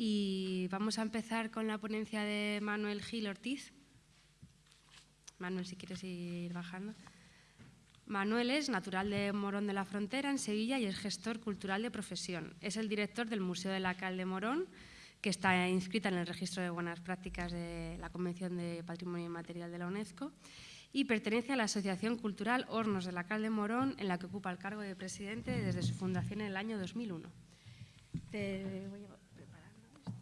Y vamos a empezar con la ponencia de Manuel Gil Ortiz. Manuel, si quieres ir bajando. Manuel es natural de Morón de la Frontera, en Sevilla, y es gestor cultural de profesión. Es el director del Museo de la Cal de Morón, que está inscrita en el registro de buenas prácticas de la Convención de Patrimonio Inmaterial de la UNESCO y pertenece a la Asociación Cultural Hornos de la Cal de Morón, en la que ocupa el cargo de presidente desde su fundación en el año 2001. Te voy a preparar esto.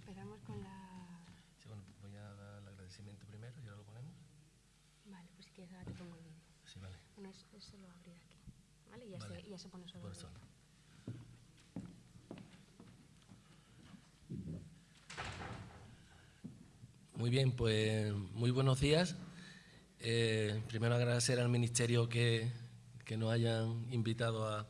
Empezamos con la... Sí, bueno, voy a dar el agradecimiento primero y ahora lo ponemos. Vale, pues si quieres ahora te pongo el vídeo. Sí, vale. Bueno, es- eso lo abrir aquí, ¿vale? Y ya. Se, pone sobre Por vídeo. Muy bien, pues muy buenos días. Eh, primero agradecer al Ministerio que, que nos hayan invitado a,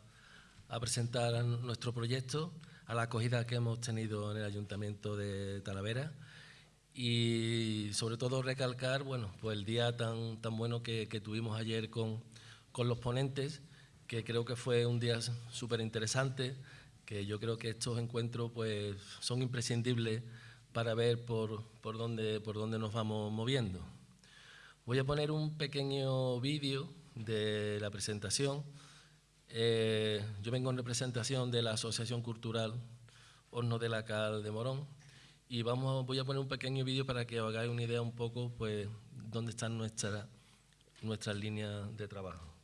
a presentar nuestro proyecto, a la acogida que hemos tenido en el Ayuntamiento de Talavera y sobre todo recalcar bueno, pues el día tan, tan bueno que, que tuvimos ayer con, con los ponentes, que creo que fue un día súper interesante, que yo creo que estos encuentros pues, son imprescindibles para ver por, por, dónde, por dónde nos vamos moviendo. Voy a poner un pequeño vídeo de la presentación. Eh, yo vengo en representación de la Asociación Cultural Horno de la Cal de Morón y vamos, voy a poner un pequeño vídeo para que os hagáis una idea un poco pues, dónde están nuestras nuestras líneas de trabajo.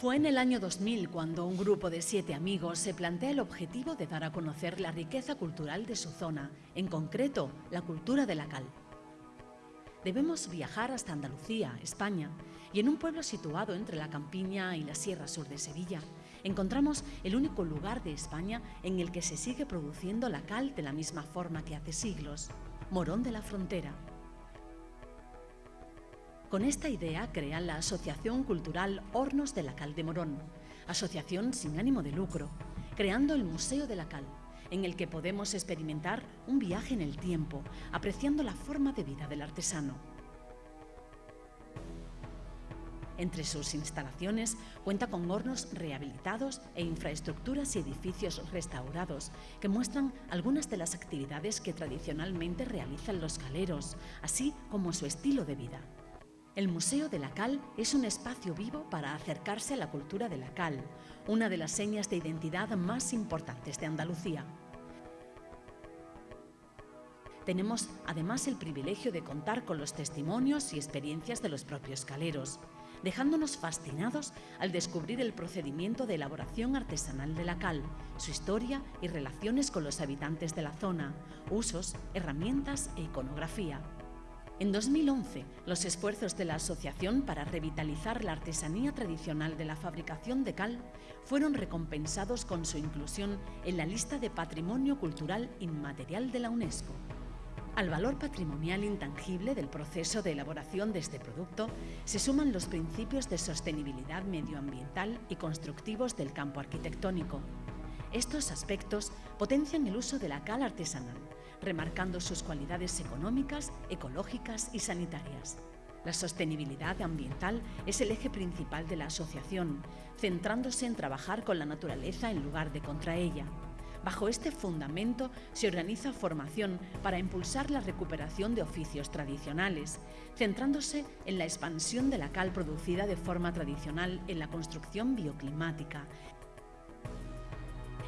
Fue en el año 2000 cuando un grupo de siete amigos se plantea el objetivo de dar a conocer la riqueza cultural de su zona, en concreto la cultura de la cal. Debemos viajar hasta Andalucía, España, y en un pueblo situado entre la campiña y la Sierra Sur de Sevilla, encontramos el único lugar de España en el que se sigue produciendo la cal de la misma forma que hace siglos, Morón de la Frontera. Con esta idea crean la Asociación Cultural Hornos de la Cal de Morón, asociación sin ánimo de lucro, creando el Museo de la Cal, en el que podemos experimentar un viaje en el tiempo, apreciando la forma de vida del artesano. Entre sus instalaciones cuenta con hornos rehabilitados e infraestructuras y edificios restaurados que muestran algunas de las actividades que tradicionalmente realizan los caleros, así como su estilo de vida. El Museo de la Cal es un espacio vivo para acercarse a la cultura de la cal, una de las señas de identidad más importantes de Andalucía. Tenemos además el privilegio de contar con los testimonios y experiencias de los propios caleros, dejándonos fascinados al descubrir el procedimiento de elaboración artesanal de la cal, su historia y relaciones con los habitantes de la zona, usos, herramientas e iconografía. En 2011, los esfuerzos de la asociación para revitalizar la artesanía tradicional de la fabricación de cal fueron recompensados con su inclusión en la lista de Patrimonio Cultural Inmaterial de la UNESCO. Al valor patrimonial intangible del proceso de elaboración de este producto se suman los principios de sostenibilidad medioambiental y constructivos del campo arquitectónico. Estos aspectos potencian el uso de la cal artesanal, remarcando sus cualidades económicas, ecológicas y sanitarias. La sostenibilidad ambiental es el eje principal de la asociación, centrándose en trabajar con la naturaleza en lugar de contra ella. Bajo este fundamento se organiza formación para impulsar la recuperación de oficios tradicionales, centrándose en la expansión de la cal producida de forma tradicional en la construcción bioclimática,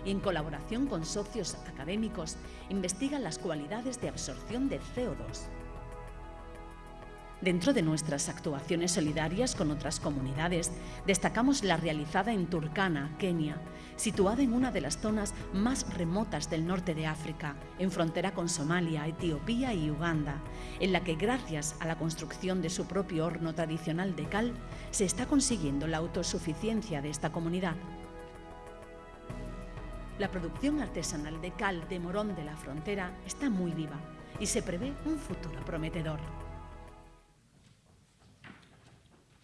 y en colaboración con socios académicos investigan las cualidades de absorción de CO2. Dentro de nuestras actuaciones solidarias con otras comunidades, destacamos la realizada en Turkana, Kenia, situada en una de las zonas más remotas del norte de África, en frontera con Somalia, Etiopía y Uganda, en la que gracias a la construcción de su propio horno tradicional de cal, se está consiguiendo la autosuficiencia de esta comunidad. La producción artesanal de cal de Morón de la Frontera está muy viva y se prevé un futuro prometedor.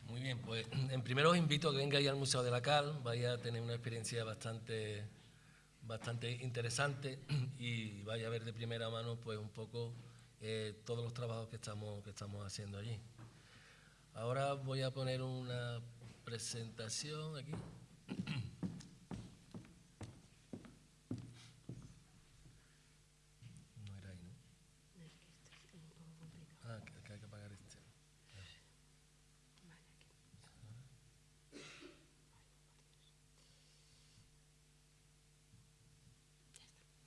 Muy bien, pues en primero os invito a que vengáis al Museo de la Cal, vaya a tener una experiencia bastante, bastante interesante y vaya a ver de primera mano pues un poco eh, todos los trabajos que estamos, que estamos haciendo allí. Ahora voy a poner una presentación aquí. No era ahí, ¿no? Ah, que, que hay que apagar este.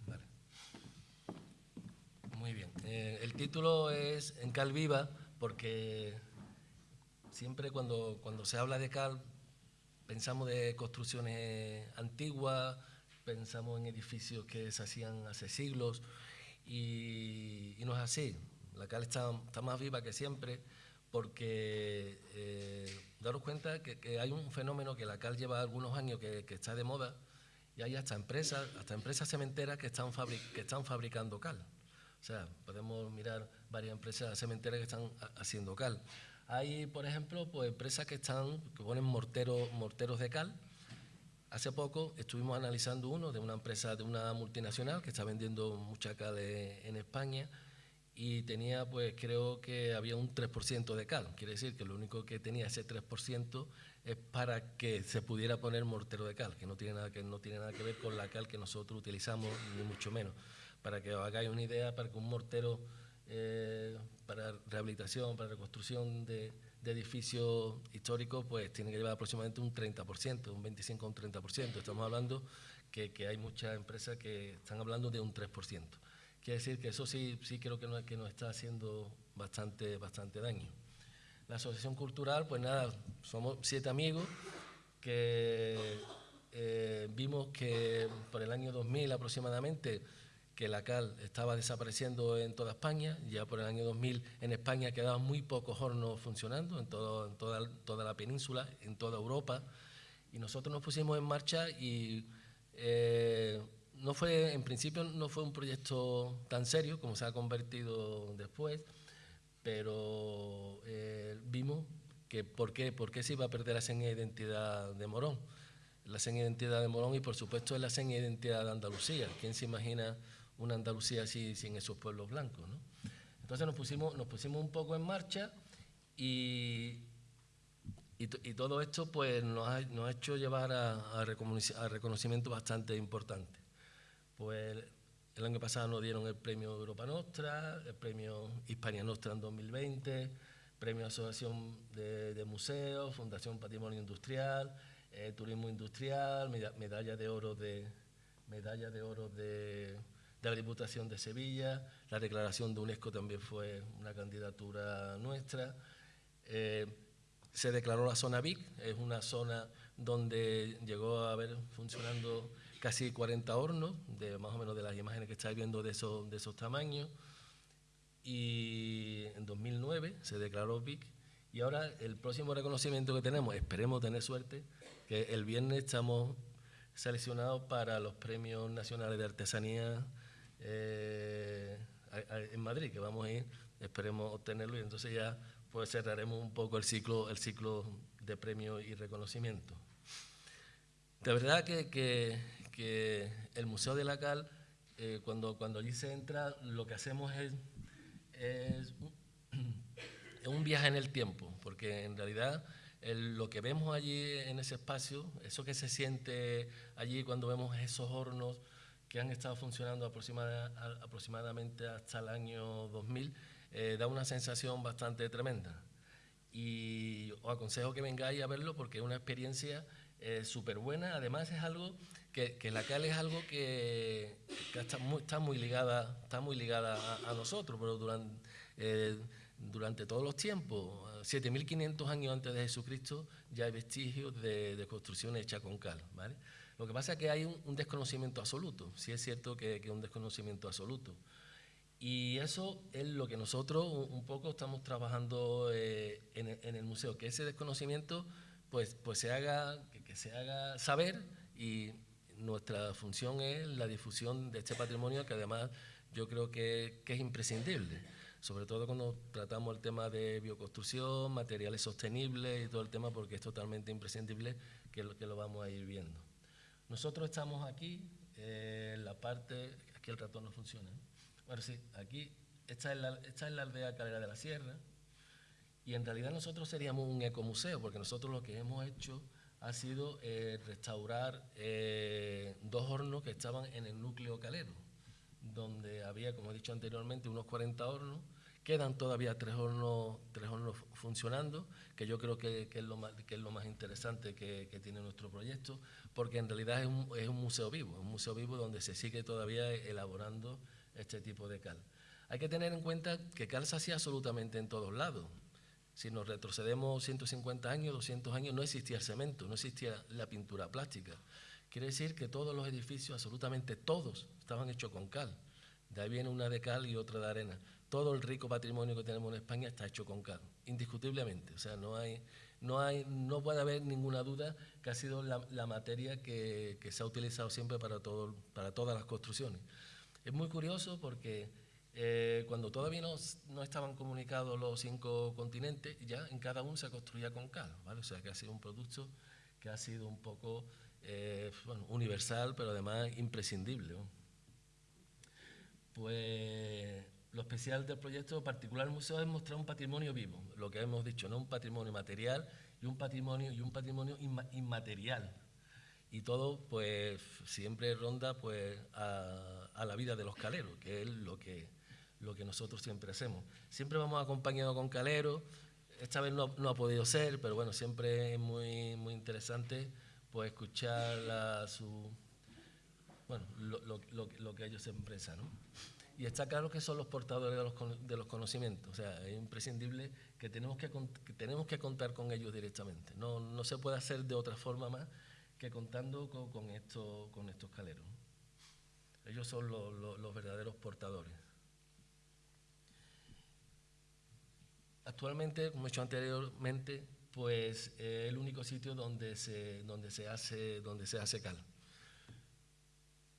Vale. Muy bien. Eh, el título es En Cal Viva porque siempre cuando, cuando se habla de cal pensamos de construcciones antiguas, pensamos en edificios que se hacían hace siglos y, y no es así. La cal está, está, más viva que siempre porque eh, daros cuenta que, que, hay un fenómeno que la cal lleva algunos años que, está de moda y hay hasta empresas, hasta empresas cementeras que están, que están fabricando cal. O sea, podemos mirar varias empresas cementeras que están haciendo cal. Hay, por ejemplo, pues empresas que están, que ponen morteros, morteros de cal. Hace poco estuvimos analizando uno de una empresa, de una multinacional que está vendiendo mucha cal en España y tenía, pues creo que había un 3% de cal. Quiere decir que lo único que tenía ese 3% es para que se pudiera poner mortero de cal, que no tiene nada que, no tiene nada que ver con la cal que nosotros utilizamos, ni mucho menos. Para que os hagáis una idea, para que un mortero eh, para rehabilitación, para reconstrucción de, edificios históricos, pues tiene que llevar aproximadamente un 30%, un 25 o un 30%. Estamos hablando que, que, hay muchas empresas que están hablando de un 3%. Quiere decir que eso sí, sí creo que, no, que nos está haciendo bastante, bastante daño. La Asociación Cultural, pues nada, somos siete amigos que eh, vimos que por el año 2000 aproximadamente que la cal estaba desapareciendo en toda España, ya por el año 2000 en España quedaban muy pocos hornos funcionando en, todo, en toda, toda, la península, en toda Europa, y nosotros nos pusimos en marcha y eh, no fue, en principio no fue un proyecto tan serio como se ha convertido después, pero eh, vimos que por qué, por qué se iba a perder la seña de identidad de Morón. La seña de identidad de Morón y por supuesto es la seña de identidad de Andalucía. ¿Quién se imagina una Andalucía así sin esos pueblos blancos. Entonces nos pusimos, nos pusimos un poco en marcha y, y, todo esto pues, nos, ha, nos ha hecho llevar a, a, reconocimiento, bastante importante. Pues el año pasado nos dieron el premio Europa Nostra, el premio Hispania Nostra en 2020, premio Asociación de, de Museos, Fundación Patrimonio Industrial, eh, Turismo Industrial, medalla de oro de medalla de oro de de la Diputación de Sevilla, la declaración de UNESCO también fue una candidatura nuestra. Eh, se declaró la zona VIC, es una zona donde llegó a haber funcionando casi 40 hornos, de más o menos de las imágenes que estáis viendo de esos, de esos tamaños. Y en 2009 se declaró VIC. Y ahora el próximo reconocimiento que tenemos, esperemos tener suerte, que el viernes estamos seleccionados para los premios nacionales de artesanía eh, en Madrid, que vamos a ir, esperemos obtenerlo y entonces ya pues cerraremos un poco el ciclo, el ciclo de premios y reconocimiento. De verdad que, que, que, el Museo de la Cal, eh, cuando, cuando allí se entra, lo que hacemos es, es, un viaje en el tiempo, porque en realidad lo que vemos allí en ese espacio, eso que se siente allí cuando vemos esos hornos, que han estado funcionando aproximadamente hasta el año 2000, eh, da una sensación bastante tremenda. Y os aconsejo que vengáis a verlo porque es una experiencia eh, súper buena. Además es algo que, la cal es algo que, que está, muy, muy, ligada, está muy ligada a, nosotros, pero durante, eh, durante todos los tiempos, 7.500 años antes de Jesucristo, ya hay vestigios de, de construcción hecha con cal. Lo que pasa es que hay un, desconocimiento absoluto, sí es cierto que es un desconocimiento absoluto. Y eso es lo que nosotros un, poco estamos trabajando eh, en, el museo, que ese desconocimiento pues, pues se haga, que, se haga saber y nuestra función es la difusión de este patrimonio que además yo creo que, que es imprescindible, sobre todo cuando tratamos el tema de bioconstrucción, materiales sostenibles y todo el tema porque es totalmente imprescindible que lo, que lo vamos a ir viendo. Nosotros estamos aquí, eh, la parte, aquí el ratón no funciona. ¿eh? Bueno, sí, aquí, esta es, la, esta es la aldea Calera de la Sierra, Y en realidad nosotros seríamos un ecomuseo, porque nosotros lo que hemos hecho ha sido eh, restaurar eh, dos hornos que estaban en el núcleo calero, donde había, como he dicho anteriormente, unos 40 hornos. Quedan todavía tres hornos, funcionando, que yo creo que, es, lo más, interesante que, tiene nuestro proyecto, porque en realidad es un, museo vivo, un museo vivo donde se sigue todavía elaborando este tipo de cal. Hay que tener en cuenta que cal se hacía absolutamente en todos lados. Si nos retrocedemos 150 años, 200 años, no existía cemento, no existía la pintura plástica. Quiere decir que todos los edificios, absolutamente todos, estaban hechos con cal. De ahí viene una de cal y otra de arena. Todo el rico patrimonio que tenemos en España está hecho con cal, indiscutiblemente. O sea, no hay, no hay, no puede haber ninguna duda que ha sido la, materia que, se ha utilizado siempre para, todo, para todas las construcciones. Es muy curioso porque eh, cuando todavía no, estaban comunicados los cinco continentes, ya en cada uno se construía con cal, ¿vale? O sea que ha sido un producto que ha sido un poco eh, universal, pero además imprescindible. Pues lo especial del proyecto particular del museo es mostrar un patrimonio vivo, lo que hemos dicho, no un patrimonio material y un patrimonio y un patrimonio inmaterial. Y todo, pues, siempre ronda, pues, a, a la vida de los caleros, que es lo que lo que nosotros siempre hacemos. Siempre vamos acompañados con Calero, esta vez no, ha podido ser, pero bueno, siempre es muy, muy interesante pues escuchar su, bueno, lo, que ellos expresan. ¿no? Y está claro que son los portadores de los, de los conocimientos, o sea, es imprescindible que tenemos que, tenemos que contar con ellos directamente. No, no, se puede hacer de otra forma más que contando con, con, con estos caleros. Ellos son los verdaderos portadores. Actualmente, como he dicho anteriormente, pues es el único sitio donde se, donde se, hace, donde se hace cal.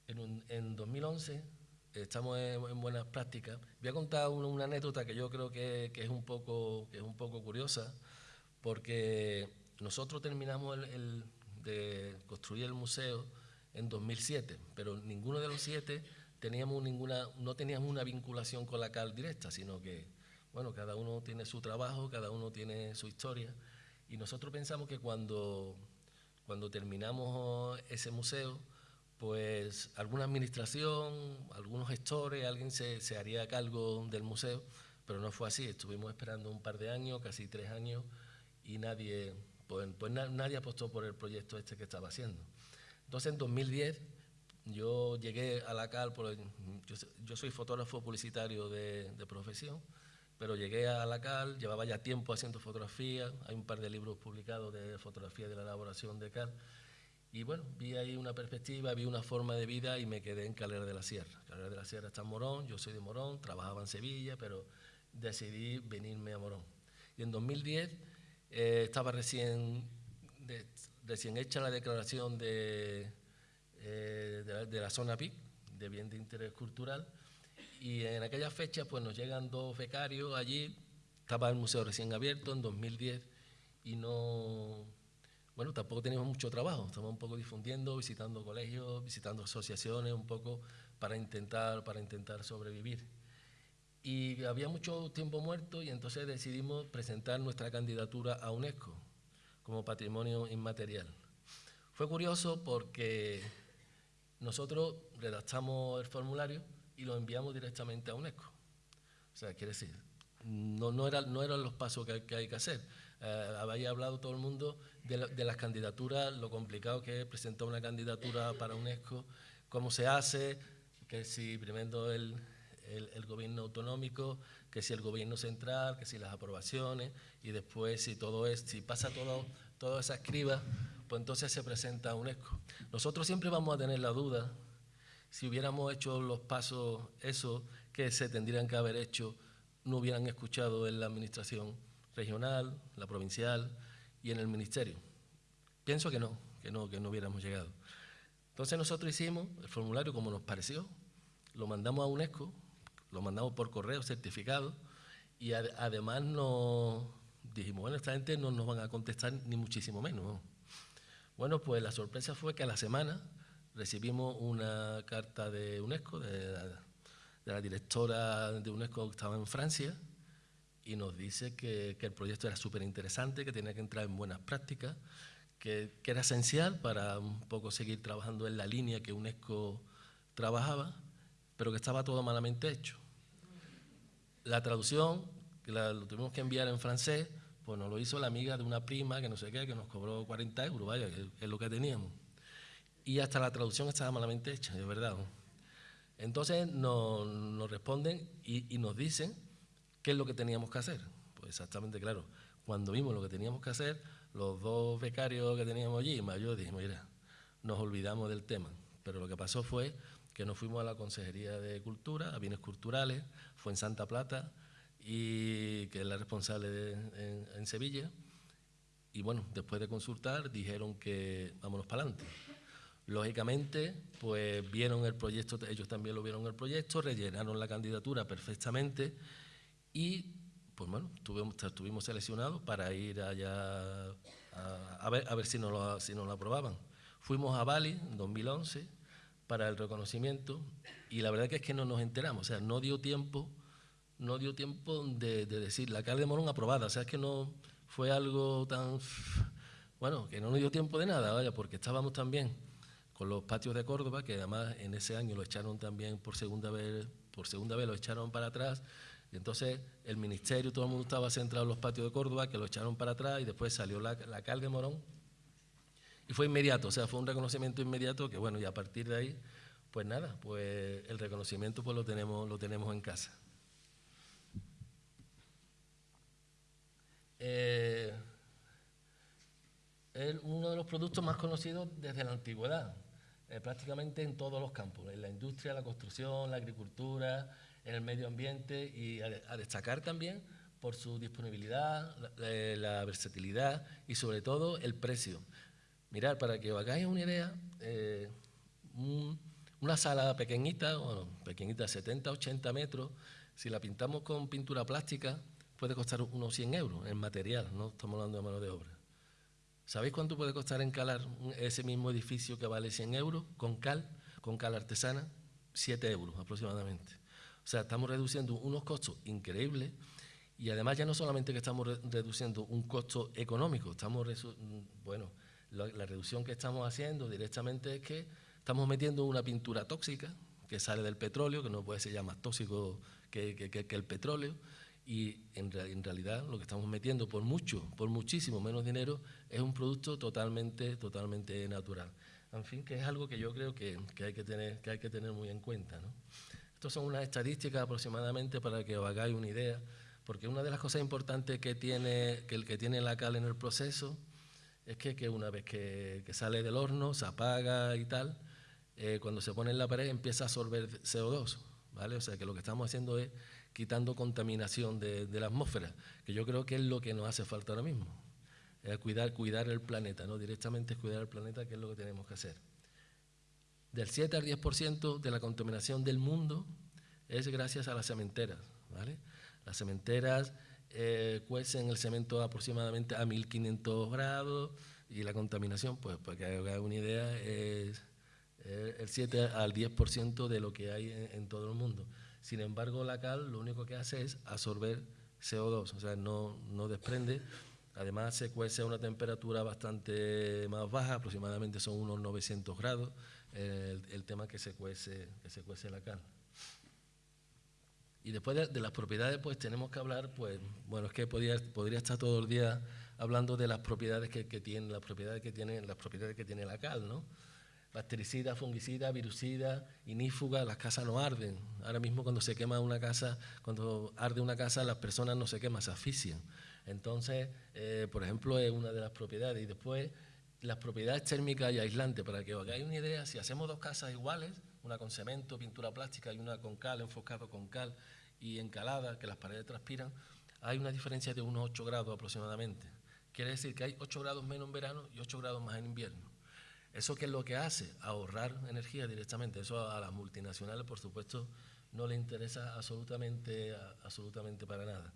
En, en 2011 estamos en, buenas prácticas. Voy a contar una, anécdota que yo creo que, que, es un poco, que es un poco curiosa, porque nosotros terminamos el, de construir el museo en 2007, pero ninguno de los siete teníamos ninguna, no teníamos una vinculación con la cal directa, sino que bueno, cada uno tiene su trabajo, cada uno tiene su historia, y nosotros pensamos que cuando, cuando terminamos ese museo, pues alguna administración, algunos gestores, alguien se, se haría cargo del museo, pero no fue así, estuvimos esperando un par de años, casi tres años, y nadie, pues, pues nadie apostó por el proyecto este que estaba haciendo. Entonces en 2010 yo llegué a la CAL, por yo, soy fotógrafo publicitario de, de profesión, pero llegué a la CAL, llevaba ya tiempo haciendo fotografía, hay un par de libros publicados de fotografía de la elaboración de CAL, y bueno, vi ahí una perspectiva, vi una forma de vida y me quedé en Calera de la Sierra. Calera de la Sierra está en Morón, yo soy de Morón, trabajaba en Sevilla, pero decidí venirme a Morón. Y en 2010 eh, estaba recién, recién hecha la declaración de, eh, de, la zona PIC, de bien de interés cultural, y en aquella fecha pues nos llegan dos becarios allí, estaba el museo recién abierto en 2010 y no, bueno, tampoco teníamos mucho trabajo, estamos un poco difundiendo, visitando colegios, visitando asociaciones, un poco para intentar, para intentar sobrevivir. Y había mucho tiempo muerto y entonces decidimos presentar nuestra candidatura a UNESCO como patrimonio inmaterial. Fue curioso porque nosotros redactamos el formulario y lo enviamos directamente a UNESCO. O sea, quiere decir, no, no, era, no eran los pasos que, hay que hacer. Eh, había hablado todo el mundo de, las candidaturas, lo complicado que es presentar una candidatura para UNESCO, cómo se hace, que si primero el, el, gobierno autonómico, que si el gobierno central, que si las aprobaciones, y después si todo es, si pasa todo, toda esa escriba, pues entonces se presenta a UNESCO. Nosotros siempre vamos a tener la duda si hubiéramos hecho los pasos, eso que se tendrían que haber hecho, no hubieran escuchado en la administración regional, la provincial y en el ministerio. Pienso que no, que no, que no hubiéramos llegado. Entonces nosotros hicimos el formulario como nos pareció, lo mandamos a UNESCO, lo mandamos por correo certificado y además nos dijimos, bueno, esta gente no nos van a contestar ni muchísimo menos. Bueno, pues la sorpresa fue que a la semana recibimos una carta de UNESCO, de la, directora de UNESCO que estaba en Francia, y nos dice que, el proyecto era súper interesante, que tenía que entrar en buenas prácticas, que, que, era esencial para un poco seguir trabajando en la línea que UNESCO trabajaba, pero que estaba todo malamente hecho. La traducción, que la, lo tuvimos que enviar en francés, pues nos lo hizo la amiga de una prima que no sé qué, que nos cobró 40 euros, vaya, que es lo que teníamos. Y hasta la traducción estaba malamente hecha, de verdad. Entonces nos, nos responden y, y, nos dicen qué es lo que teníamos que hacer. Pues exactamente, claro, cuando vimos lo que teníamos que hacer, los dos becarios que teníamos allí, yo dijimos, mira, nos olvidamos del tema. Pero lo que pasó fue que nos fuimos a la Consejería de Cultura, a Bienes Culturales, fue en Santa Plata, y que es la responsable de, en, Sevilla. Y bueno, después de consultar dijeron que vámonos para adelante. Lógicamente, pues vieron el proyecto, ellos también lo vieron el proyecto, rellenaron la candidatura perfectamente y pues bueno, estuvimos, estuvimos seleccionados para ir allá a, ver, a ver si, nos lo, si nos lo aprobaban. Fuimos a Bali en 2011 para el reconocimiento y la verdad que es que no nos enteramos, o sea, no dio tiempo no dio tiempo de, decir la cal de Morón aprobada, o sea, es que no fue algo tan, bueno, que no nos dio tiempo de nada, vaya, porque estábamos también con los patios de Córdoba, que además en ese año lo echaron también por segunda vez, por segunda vez lo echaron para atrás, y entonces el ministerio, todo el mundo estaba centrado en los patios de Córdoba, que lo echaron para atrás, y después salió la, la cal de Morón, y fue inmediato, o sea, fue un reconocimiento inmediato que bueno, y a partir de ahí, pues nada, pues el reconocimiento pues lo tenemos, lo tenemos en casa. Eh, es uno de los productos más conocidos desde la antigüedad, eh, prácticamente en todos los campos, en la industria, la construcción, la agricultura, en el medio ambiente y a, destacar también por su disponibilidad, la, versatilidad y sobre todo el precio. Mirad, para que os hagáis una idea, eh, una sala pequeñita, bueno, pequeñita, 70, 80 metros, si la pintamos con pintura plástica, puede costar unos 100 euros en material, no estamos hablando de mano de obra. ¿Sabéis cuánto puede costar encalar ese mismo edificio que vale 100 euros con cal, con cal artesana? 7 euros aproximadamente. O sea, estamos reduciendo unos costos increíbles y además ya no solamente que estamos reduciendo un costo económico, estamos, bueno, la, reducción que estamos haciendo directamente es que estamos metiendo una pintura tóxica que sale del petróleo, que no puede ser ya más tóxico que el petróleo, y en, realidad lo que estamos metiendo por mucho, por muchísimo menos dinero, es un producto totalmente, totalmente natural. En fin, que es algo que yo creo que, hay, que tener, que hay que tener muy en cuenta. ¿no? Estas son unas estadísticas aproximadamente para que os hagáis una idea, porque una de las cosas importantes que tiene, que el que tiene la cal en el proceso es que, una vez que, sale del horno, se apaga y tal, eh, cuando se pone en la pared empieza a absorber CO2, ¿vale? O sea que lo que estamos haciendo es quitando contaminación de, la atmósfera, que yo creo que es lo que nos hace falta ahora mismo. cuidar, cuidar el planeta, ¿no? directamente cuidar el planeta, que es lo que tenemos que hacer. Del 7 al 10% de la contaminación del mundo es gracias a las cementeras. ¿vale? Las cementeras eh, cuecen el cemento aproximadamente a 1500 grados y la contaminación, pues para que haga una idea, es el 7 al 10% de lo que hay en todo el mundo. Sin embargo, la cal lo único que hace es absorber CO2, o sea, no, no desprende. Además, se cuece a una temperatura bastante más baja, aproximadamente son unos 900 grados, el, tema que se, cuece, que se cuece la cal. Y después de, las propiedades, pues tenemos que hablar, pues, bueno, es que podría, podría estar todo el día hablando de las propiedades que, que tiene, las propiedades que tiene, las propiedades que tiene la cal, ¿no? bactericida, fungicida, virucida, inífuga, las casas no arden. Ahora mismo cuando se quema una casa, cuando arde una casa, las personas no se queman, se asfixian. Entonces, eh, por ejemplo, es una de las propiedades. Y después, las propiedades térmicas y aislantes, para que os hagáis una idea, si hacemos dos casas iguales, una con cemento, pintura plástica y una con cal, enfocado con cal y encalada, que las paredes transpiran, hay una diferencia de unos 8 grados aproximadamente. Quiere decir que hay 8 grados menos en verano y 8 grados más en invierno. ¿Eso qué es lo que hace? Ahorrar energía directamente. Eso a las multinacionales, por supuesto, no le interesa absolutamente, absolutamente para nada.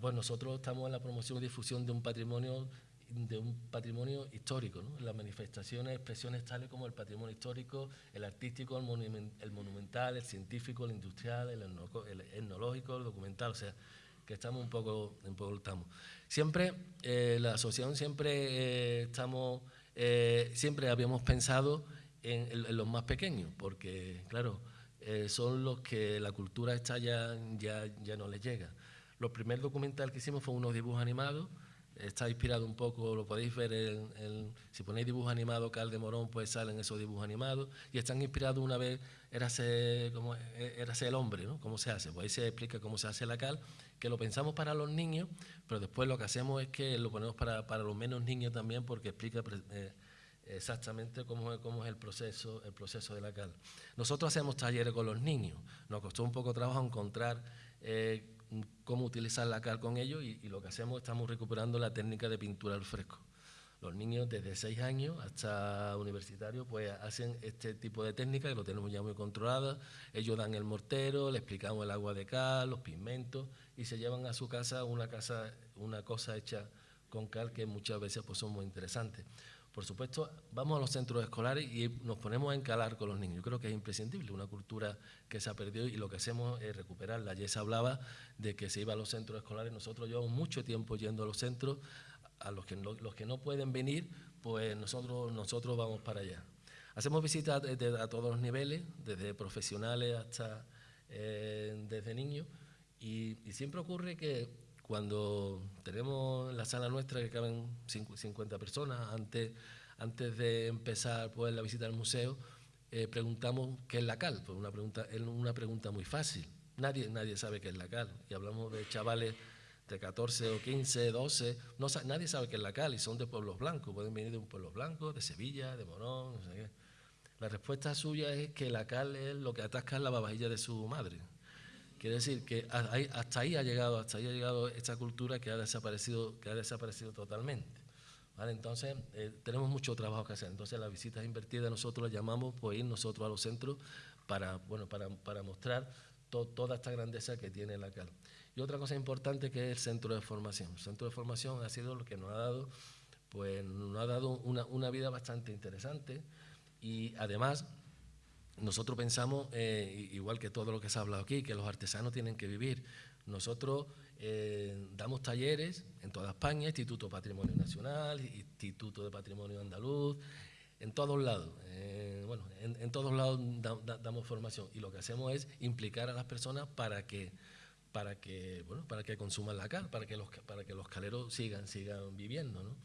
Pues nosotros estamos en la promoción y difusión de un patrimonio de un patrimonio histórico, ¿no? las manifestaciones, expresiones tales como el patrimonio histórico, el artístico, el, monumental, el científico, el industrial, el, etnológico, el documental, o sea, que estamos un poco, un poco estamos. Siempre, eh, la asociación siempre estamos, siempre habíamos pensado en, los más pequeños, porque claro, son los que la cultura está ya, ya, ya no les llega. Los primer documental que hicimos fue unos dibujos animados, está inspirado un poco, lo podéis ver, en, si ponéis dibujos animados, Cal de Morón, pues salen esos dibujos animados, y están inspirados una vez, érase, como, el hombre, ¿no? ¿Cómo se hace? Pues ahí se explica cómo se hace la cal, que lo pensamos para los niños, pero después lo que hacemos es que lo ponemos para, para los menos niños también, porque explica eh, exactamente cómo, cómo es el proceso, el proceso de la cal. Nosotros hacemos talleres con los niños, nos costó un poco trabajo encontrar... Eh, cómo utilizar la cal con ellos y, lo que hacemos estamos recuperando la técnica de pintura al fresco. Los niños desde 6 años hasta universitarios pues hacen este tipo de técnica que lo tenemos ya muy controlada. Ellos dan el mortero, le explicamos el agua de cal, los pigmentos y se llevan a su casa una, casa, una cosa hecha con cal que muchas veces pues son muy interesantes. Por supuesto, vamos a los centros escolares y nos ponemos a encalar con los niños. Yo creo que es imprescindible, una cultura que se ha perdido y lo que hacemos es recuperarla. Ayer se hablaba de que se iba a los centros escolares, nosotros llevamos mucho tiempo yendo a los centros, a los que no, los que no pueden venir, pues nosotros, nosotros vamos para allá. Hacemos visitas a todos los niveles, desde profesionales hasta eh, desde niños, y siempre ocurre que cuando tenemos la sala nuestra que caben 50 personas, antes, antes de empezar pues, la visita al museo, eh, preguntamos qué es la cal. Pues una pregunta, es una pregunta muy fácil. Nadie, nadie sabe qué es la cal. Y hablamos de chavales de 14 o 15, 12, no, nadie sabe qué es la cal y son de pueblos blancos, pueden venir de un pueblo blanco, de Sevilla, de Morón, no sé qué. La respuesta suya es que la cal es lo que atasca la babajilla de su madre. Quiere decir que hasta ahí ha llegado, hasta ahí ha llegado esta cultura que ha desaparecido, que ha desaparecido totalmente. ¿Vale? Entonces, eh, tenemos mucho trabajo que hacer. Entonces, las visitas invertidas nosotros las llamamos pues ir nosotros a los centros para, bueno, para, para mostrar toda esta grandeza que tiene la CAL. Y otra cosa importante que es el centro de formación. El centro de formación ha sido lo que nos ha dado, pues, nos ha dado una, una vida bastante interesante y además nosotros pensamos, eh, igual que todo lo que se ha hablado aquí, que los artesanos tienen que vivir. Nosotros eh, damos talleres en toda España, Instituto Patrimonio Nacional, Instituto de Patrimonio Andaluz, en todos lados. Eh, bueno, en, todos lados damos formación y lo que hacemos es implicar a las personas para que para que bueno para que consuman la cal, para que los para que los caleros sigan sigan viviendo, ¿no?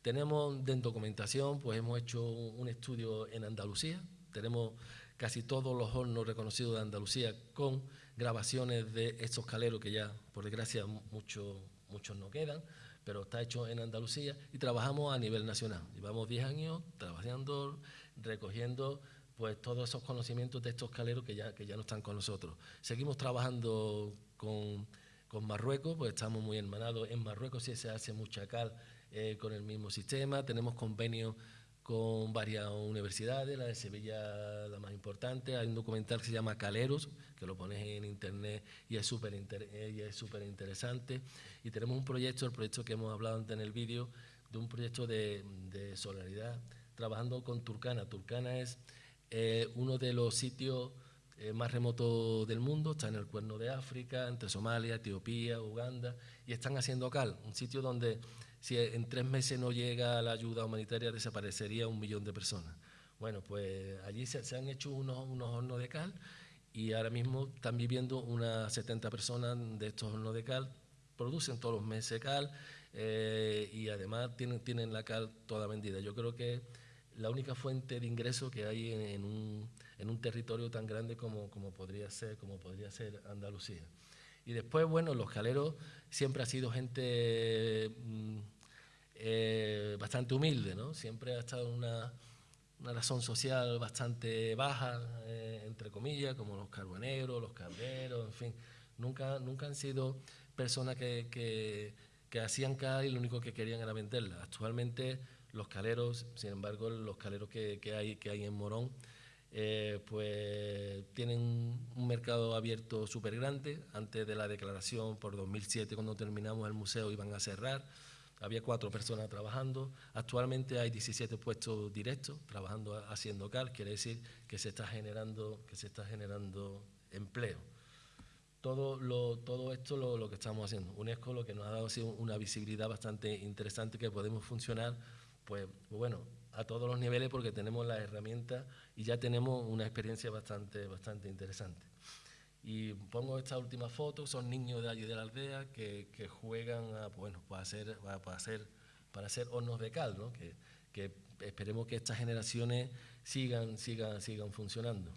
Tenemos en documentación, pues hemos hecho un estudio en Andalucía, tenemos casi todos los hornos reconocidos de Andalucía con grabaciones de estos caleros que ya, por desgracia, muchos muchos no quedan, pero está hecho en Andalucía y trabajamos a nivel nacional. Llevamos 10 años trabajando, recogiendo pues todos esos conocimientos de estos caleros que ya, que ya no están con nosotros. Seguimos trabajando con, con Marruecos, pues estamos muy hermanados. En Marruecos sí se hace mucha cal eh, con el mismo sistema, tenemos convenios con varias universidades, la de Sevilla la más importante. Hay un documental que se llama Caleros, que lo pones en internet y es súper interesante. Y tenemos un proyecto, el proyecto que hemos hablado antes en el vídeo, de un proyecto de, de trabajando con Turcana. Turcana es eh, uno de los sitios eh, más remotos del mundo, está en el cuerno de África, entre Somalia, Etiopía, Uganda, y están haciendo cal, un sitio donde si en tres meses no llega la ayuda humanitaria, desaparecería un millón de personas. Bueno, pues allí se, han hecho unos, unos, hornos de cal y ahora mismo están viviendo unas 70 personas de estos hornos de cal, producen todos los meses cal eh, y además tienen, tienen la cal toda vendida. Yo creo que la única fuente de ingreso que hay en, un, en un, territorio tan grande como, como, podría ser, como podría ser Andalucía. Y después, bueno, los caleros siempre ha sido gente mm, eh, bastante humilde, ¿no? Siempre ha estado una, una razón social bastante baja, eh, entre comillas, como los carboneros, los cabreros, en fin. Nunca, nunca han sido personas que, que, que hacían cal y lo único que querían era venderla. Actualmente los caleros, sin embargo, los caleros que, que hay, que hay en Morón, eh, pues tienen un mercado abierto súper grande. Antes de la declaración por 2007, cuando terminamos el museo, iban a cerrar había cuatro personas trabajando. Actualmente hay 17 puestos directos trabajando haciendo cal, quiere decir que se está generando, que se está generando empleo. todo, lo, todo esto lo, lo, que estamos haciendo. UNESCO lo que nos ha dado ha una visibilidad bastante interesante que podemos funcionar, pues, bueno, a todos los niveles porque tenemos las herramientas y ya tenemos una experiencia bastante, bastante interesante. Y pongo esta última foto, son niños de allí de la aldea que, juegan a, bueno, para, hacer, para, hacer, para hacer hornos de cal, ¿no? que, que esperemos que estas generaciones sigan, sigan, sigan funcionando.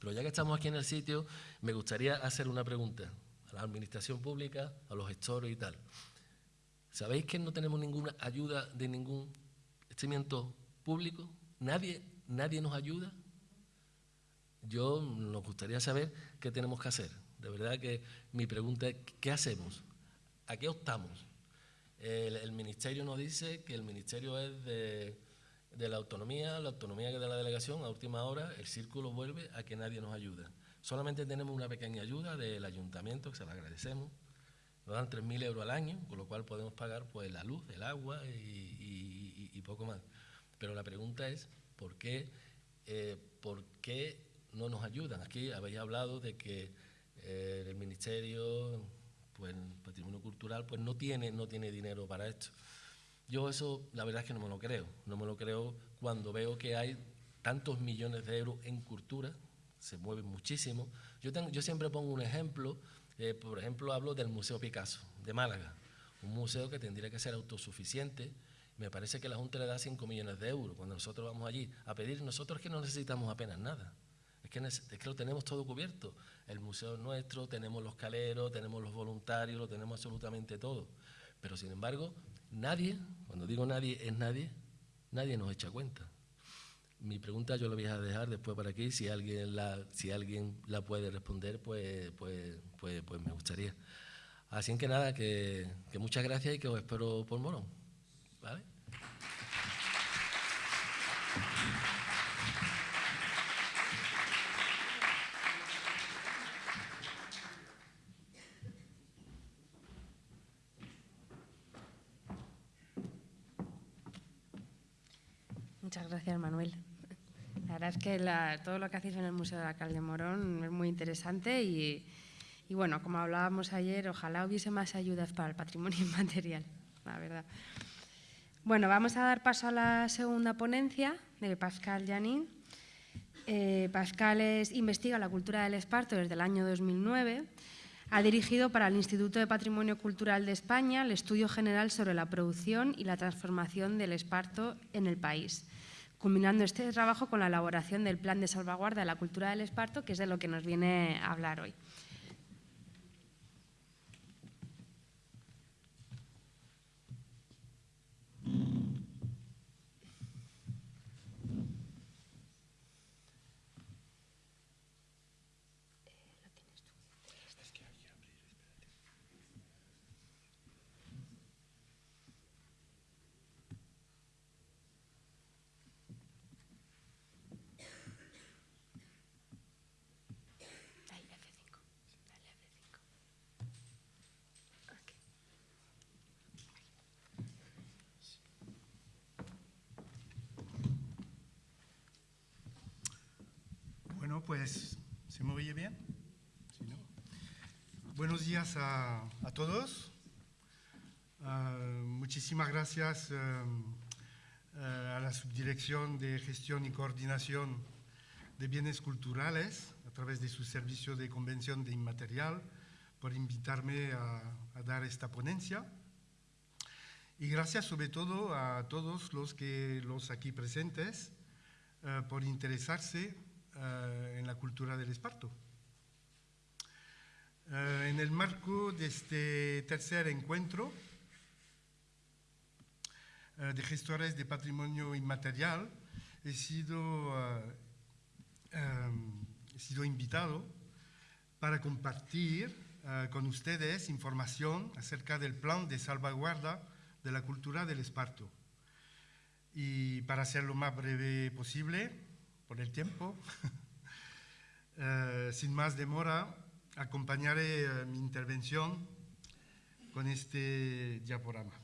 Pero ya que estamos aquí en el sitio, me gustaría hacer una pregunta a la administración pública, a los gestores y tal. ¿Sabéis que no tenemos ninguna ayuda de ningún estimamiento público? ¿Nadie, nadie nos ayuda? Yo nos gustaría saber qué tenemos que hacer. De verdad que mi pregunta es, ¿qué hacemos? ¿A qué optamos? El, Ministerio nos dice que el Ministerio es de de la autonomía, la autonomía que da la delegación, a última hora el círculo vuelve a que nadie nos ayuda. Solamente tenemos una pequeña ayuda del ayuntamiento, que se la agradecemos. Nos dan 3.000 euros al año, con lo cual podemos pagar pues, la luz, el agua y, poco más. Pero la pregunta es, ¿por qué, eh, ¿por qué no nos ayudan? Aquí habéis hablado de que eh, el Ministerio, pues, Patrimonio Cultural, pues no tiene, no tiene dinero para esto. Yo eso, la verdad es que no me lo creo. No me lo creo cuando veo que hay tantos millones de euros en cultura, se mueven muchísimo. Yo, yo siempre pongo un ejemplo, eh, por ejemplo, hablo del Museo Picasso de Málaga, un museo que tendría que ser autosuficiente. Me parece que la Junta le da 5 millones de euros. Cuando nosotros vamos allí a pedir, nosotros que no necesitamos apenas nada. Es que, lo tenemos todo cubierto. El museo es nuestro, tenemos los caleros, tenemos los voluntarios, lo tenemos absolutamente todo. Pero sin embargo, Nadie, cuando digo nadie, es nadie, nadie nos echa cuenta. Mi pregunta yo la voy a dejar después para aquí, si alguien la, si alguien la puede responder, pues, pues, pues, pues me gustaría. Así que nada, que, que muchas gracias y que os espero por Morón. ¿Vale? Muchas gracias, Manuel. La que todo lo que hacéis en el Museo de la Cal de Morón es muy interesante y, bueno, como hablábamos ayer, ojalá hubiese más ayudas para el patrimonio inmaterial, la verdad. Bueno, vamos a dar paso a la segunda ponencia de Pascal Janín. Eh, Pascal es, investiga la cultura del esparto desde el año 2009. Ha dirigido para el Instituto de Patrimonio Cultural de España el estudio general sobre la producción y la transformación del esparto en el país culminando este trabajo con la elaboración del Plan de Salvaguarda de la Cultura del Esparto, que es de lo que nos viene a hablar hoy. Pues, ¿se me oye bien? Buenos días a, todos. Ah, muchísimas gracias ah, ah, a la Subdirección de Gestión y Coordinación de Bienes Culturales, a través de su servicio de convención de inmaterial, por invitarme a, a dar esta ponencia. Y gracias sobre todo a todos los, que, los aquí presentes por interesarse eh, en la cultura del esparto. Eh, en el marco de este tercer encuentro eh, de gestores de patrimonio inmaterial, he sido, he sido invitado para compartir con ustedes información acerca del plan de salvaguarda de la cultura del esparto. Y para ser lo más breve posible, por el tiempo. Eh, sin más demora, acompañaré eh, mi intervención con este diaporama.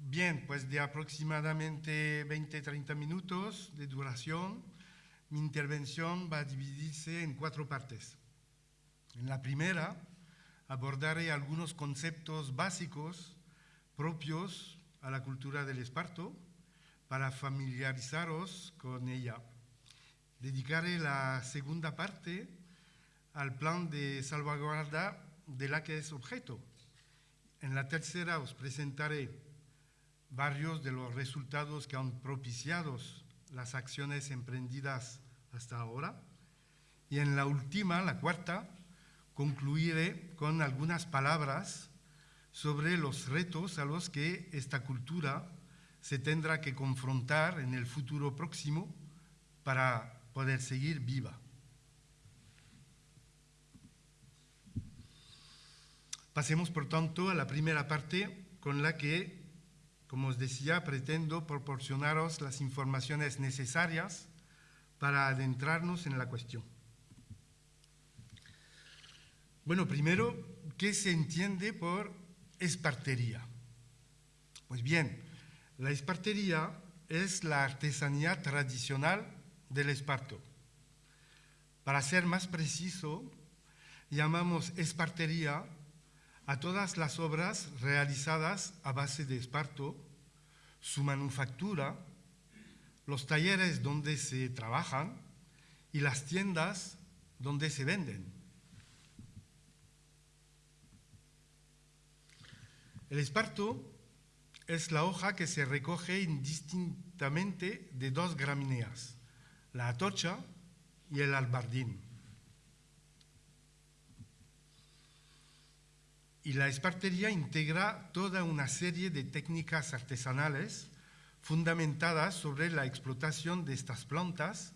Bien, pues de aproximadamente 20-30 minutos de duración, mi intervención va a dividirse en cuatro partes. En la primera, abordaré algunos conceptos básicos propios a la cultura del esparto para familiarizaros con ella. Dedicaré la segunda parte al plan de salvaguarda de la que es objeto. En la tercera os presentaré varios de los resultados que han propiciado las acciones emprendidas hasta ahora. Y en la última, la cuarta, concluiré con algunas palabras sobre los retos a los que esta cultura se tendrá que confrontar en el futuro próximo para poder seguir viva. Pasemos, por tanto, a la primera parte con la que, como os decía, pretendo proporcionaros las informaciones necesarias para adentrarnos en la cuestión. Bueno, primero, ¿qué se entiende por espartería? Pues bien, la espartería es la artesanía tradicional del esparto. Para ser más preciso, llamamos espartería a todas las obras realizadas a base de esparto, su manufactura, los talleres donde se trabajan y las tiendas donde se venden. El esparto es la hoja que se recoge indistintamente de dos gramíneas, la atocha y el albardín. Y la espartería integra toda una serie de técnicas artesanales fundamentadas sobre la explotación de estas plantas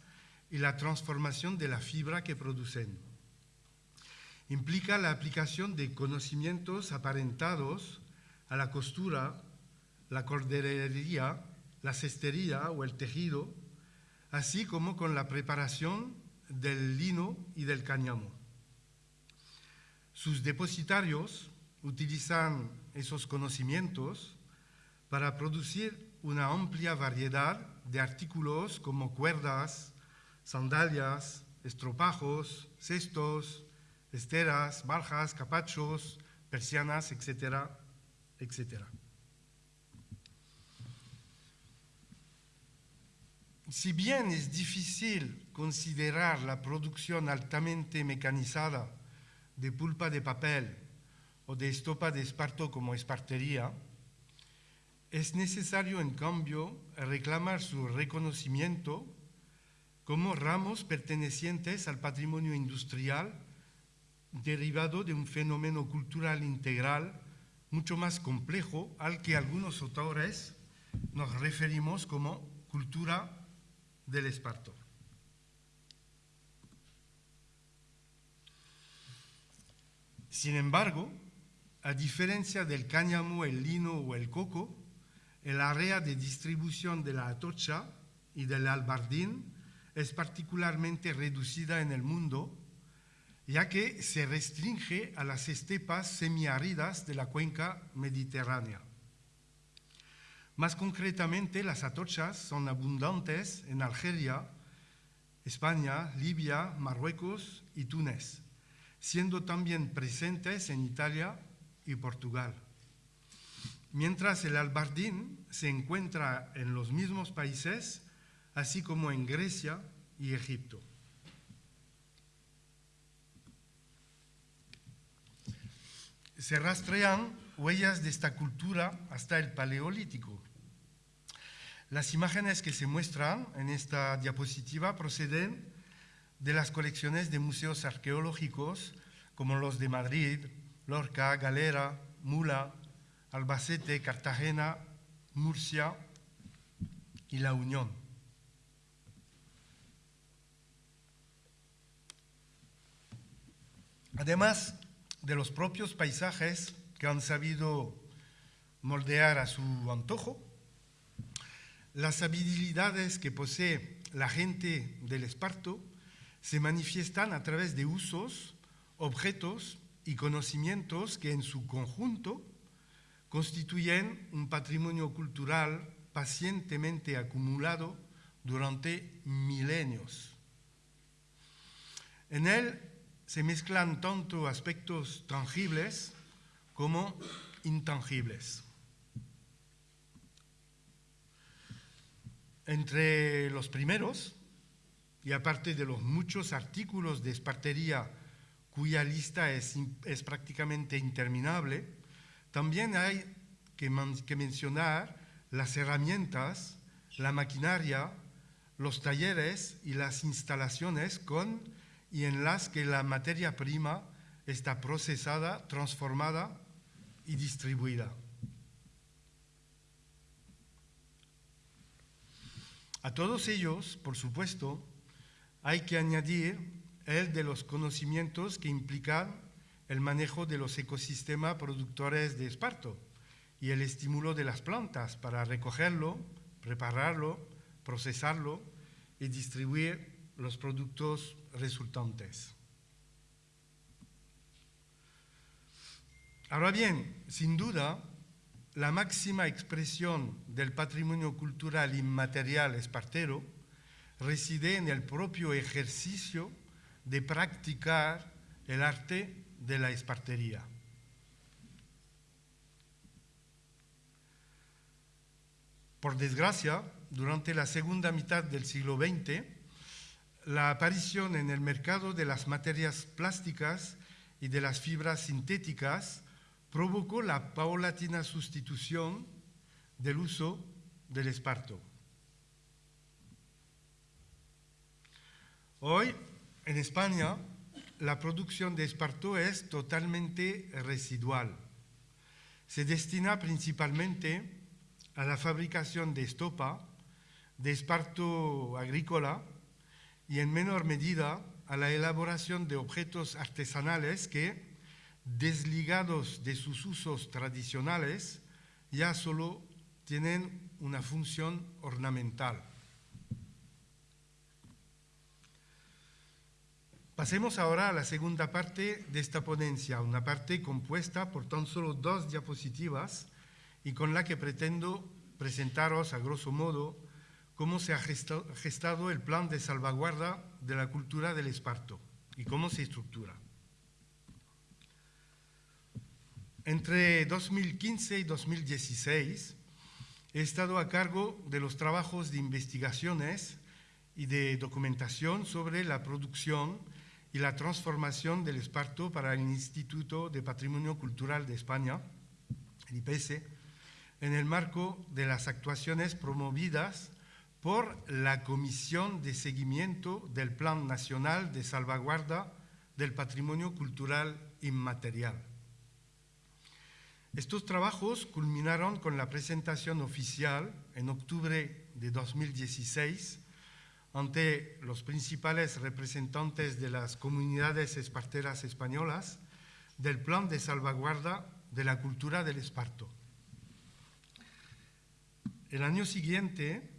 y la transformación de la fibra que producen. Implica la aplicación de conocimientos aparentados a la costura, la corderería, la cestería o el tejido, así como con la preparación del lino y del cáñamo. Sus depositarios utilizan esos conocimientos para producir una amplia variedad de artículos como cuerdas, sandalias, estropajos, cestos, esteras, barjas, capachos, persianas, etcétera, etcétera. Si bien es difícil considerar la producción altamente mecanizada de pulpa de papel o de estopa de esparto como espartería, es necesario, en cambio, reclamar su reconocimiento como ramos pertenecientes al patrimonio industrial derivado de un fenómeno cultural integral mucho más complejo al que algunos autores nos referimos como cultura del esparto. Sin embargo, a diferencia del cáñamo, el lino o el coco, el área de distribución de la atocha y del albardín es particularmente reducida en el mundo, ya que se restringe a las estepas semiáridas de la cuenca mediterránea. Más concretamente, las atochas son abundantes en Algeria, España, Libia, Marruecos y Túnez, siendo también presentes en Italia y Portugal mientras el albardín se encuentra en los mismos países, así como en Grecia y Egipto. Se rastrean huellas de esta cultura hasta el Paleolítico. Las imágenes que se muestran en esta diapositiva proceden de las colecciones de museos arqueológicos como los de Madrid, Lorca, Galera, Mula, Albacete, Cartagena, Murcia y La Unión. Además de los propios paisajes que han sabido moldear a su antojo, las habilidades que posee la gente del Esparto se manifiestan a través de usos, objetos y conocimientos que en su conjunto constituyen un patrimonio cultural pacientemente acumulado durante milenios. En él se mezclan tanto aspectos tangibles como intangibles. Entre los primeros, y aparte de los muchos artículos de espartería cuya lista es, es prácticamente interminable, también hay que, que mencionar las herramientas, la maquinaria, los talleres y las instalaciones con y en las que la materia prima está procesada, transformada y distribuida. A todos ellos, por supuesto, hay que añadir el de los conocimientos que implican el manejo de los ecosistemas productores de esparto y el estímulo de las plantas para recogerlo, prepararlo, procesarlo y distribuir los productos resultantes. Ahora bien, sin duda, la máxima expresión del patrimonio cultural inmaterial espartero reside en el propio ejercicio de practicar el arte de la espartería. Por desgracia, durante la segunda mitad del siglo XX, la aparición en el mercado de las materias plásticas y de las fibras sintéticas provocó la paulatina sustitución del uso del esparto. Hoy, en España, la producción de esparto es totalmente residual. Se destina principalmente a la fabricación de estopa, de esparto agrícola y en menor medida a la elaboración de objetos artesanales que, desligados de sus usos tradicionales, ya solo tienen una función ornamental. Pasemos ahora a la segunda parte de esta ponencia, una parte compuesta por tan solo dos diapositivas y con la que pretendo presentaros a grosso modo cómo se ha gestado el plan de salvaguarda de la cultura del esparto y cómo se estructura. Entre 2015 y 2016 he estado a cargo de los trabajos de investigaciones y de documentación sobre la producción y la transformación del esparto para el Instituto de Patrimonio Cultural de España, el IPS, en el marco de las actuaciones promovidas por la Comisión de Seguimiento del Plan Nacional de Salvaguarda del Patrimonio Cultural Inmaterial. Estos trabajos culminaron con la presentación oficial en octubre de 2016 ante los principales representantes de las comunidades esparteras españolas del Plan de Salvaguarda de la Cultura del Esparto. El año siguiente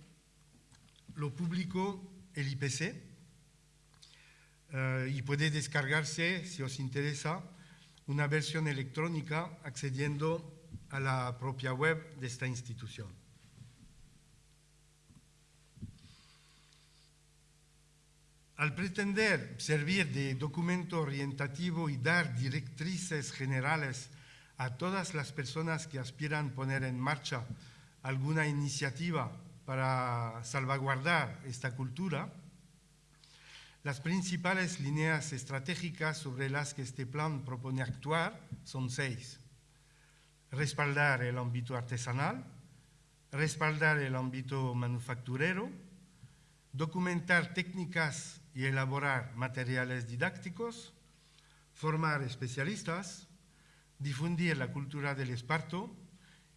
lo publicó el IPC eh, y puede descargarse, si os interesa, una versión electrónica accediendo a la propia web de esta institución. Al pretender servir de documento orientativo y dar directrices generales a todas las personas que aspiran a poner en marcha alguna iniciativa para salvaguardar esta cultura, las principales líneas estratégicas sobre las que este plan propone actuar son seis. Respaldar el ámbito artesanal, respaldar el ámbito manufacturero, documentar técnicas y elaborar materiales didácticos, formar especialistas, difundir la cultura del esparto,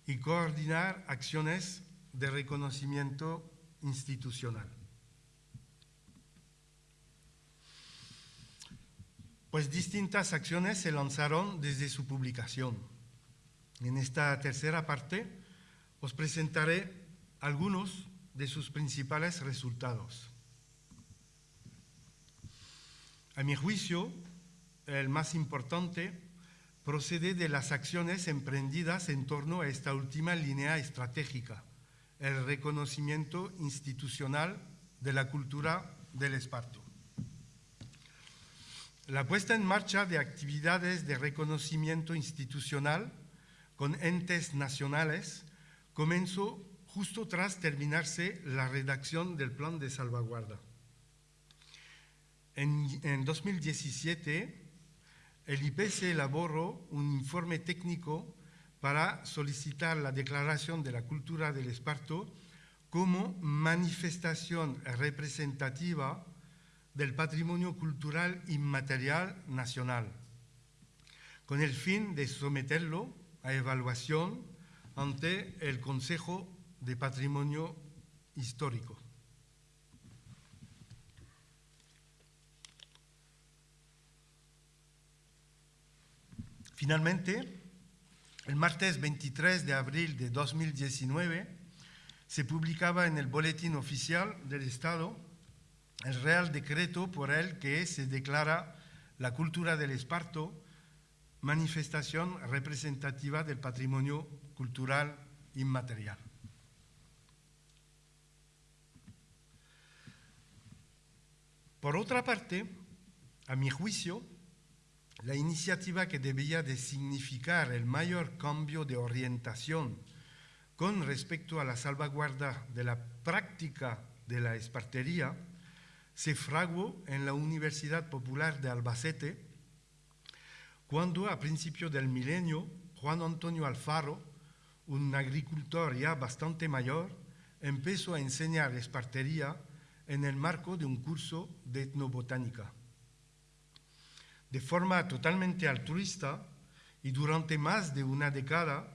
y coordinar acciones de reconocimiento institucional. Pues distintas acciones se lanzaron desde su publicación. En esta tercera parte os presentaré algunos de sus principales resultados. A mi juicio, el más importante procede de las acciones emprendidas en torno a esta última línea estratégica, el reconocimiento institucional de la cultura del esparto. la puesta en marcha de actividades de reconocimiento institucional con entes nacionales comenzó justo tras terminarse la redacción del plan de salvaguarda. En, 2017, el IPC elaboró un informe técnico para solicitar la declaración de la cultura del esparto como manifestación representativa del patrimonio cultural inmaterial nacional, con el fin de someterlo a evaluación ante el Consejo de Patrimonio Histórico. Finalmente, el martes 23 de abril de 2019 se publicaba en el Boletín Oficial del Estado el Real Decreto por el que se declara la cultura del esparto manifestación representativa del patrimonio cultural inmaterial. Por otra parte, a mi juicio, la iniciativa que debía de significar el mayor cambio de orientación con respecto a la salvaguarda de la práctica de la espartería se fraguó en la Universidad Popular de Albacete, cuando a principios del milenio Juan Antonio Alfaro, un agricultor ya bastante mayor, empezó a enseñar espartería en el marco de un curso de etnobotánica. De forma totalmente altruista y durante más de una década,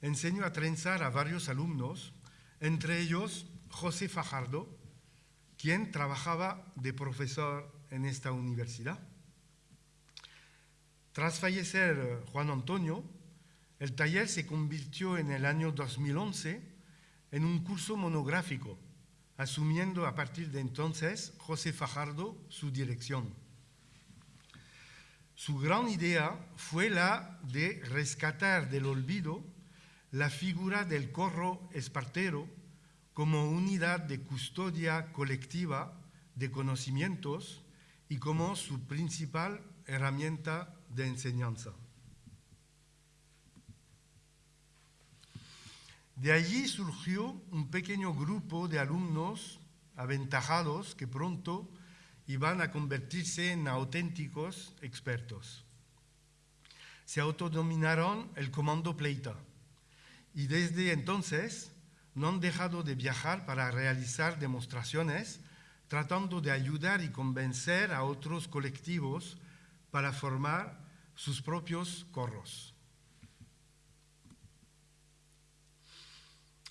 enseñó a trenzar a varios alumnos, entre ellos José Fajardo, quien trabajaba de profesor en esta universidad. Tras fallecer eh, Juan Antonio, el taller se convirtió en el año 2011 en un curso monográfico, asumiendo a partir de entonces José Fajardo su dirección. Su gran idea fue la de rescatar del olvido la figura del corro espartero como unidad de custodia colectiva de conocimientos y como su principal herramienta de enseñanza. De allí surgió un pequeño grupo de alumnos aventajados que pronto iban a convertirse en auténticos expertos. Se autodominaron el Comando Pleita y desde entonces no han dejado de viajar para realizar demostraciones, tratando de ayudar y convencer a otros colectivos para formar sus propios corros.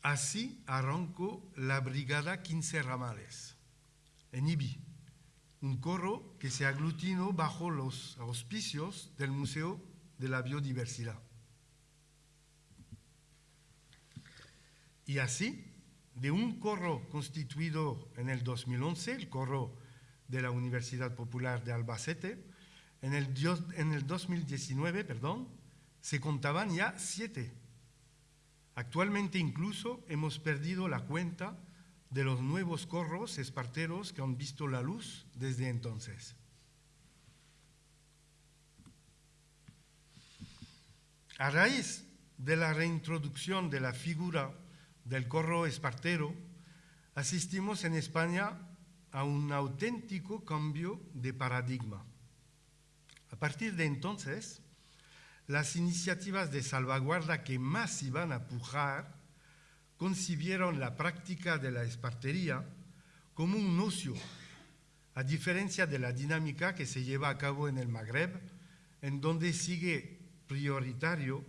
Así arrancó la Brigada 15 Ramales, en Ibi, un corro que se aglutinó bajo los auspicios del Museo de la Biodiversidad. Y así, de un corro constituido en el 2011, el corro de la Universidad Popular de Albacete, en el, en el 2019, perdón, se contaban ya siete. Actualmente incluso hemos perdido la cuenta de los nuevos corros esparteros que han visto la luz desde entonces. A raíz de la reintroducción de la figura del corro espartero, asistimos en España a un auténtico cambio de paradigma. A partir de entonces, las iniciativas de salvaguarda que más iban a pujar concibieron la práctica de la espartería como un ocio, a diferencia de la dinámica que se lleva a cabo en el Magreb, en donde sigue prioritario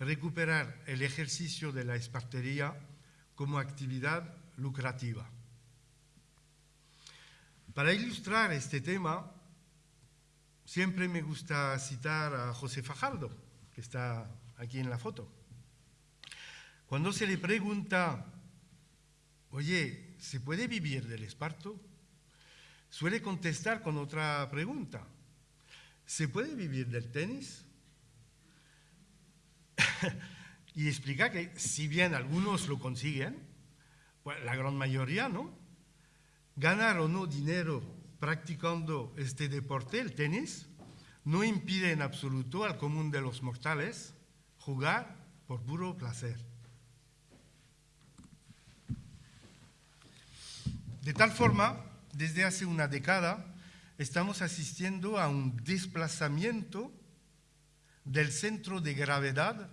recuperar el ejercicio de la espartería como actividad lucrativa. Para ilustrar este tema, siempre me gusta citar a José Fajardo, que está aquí en la foto. Cuando se le pregunta, oye, ¿se puede vivir del esparto? Suele contestar con otra pregunta. ¿Se puede vivir del tenis? y explica que si bien algunos lo consiguen, pues la gran mayoría no, ganar o no dinero practicando este deporte, el tenis, no impide en absoluto al común de los mortales jugar por puro placer. De tal forma, desde hace una década, estamos asistiendo a un desplazamiento del centro de gravedad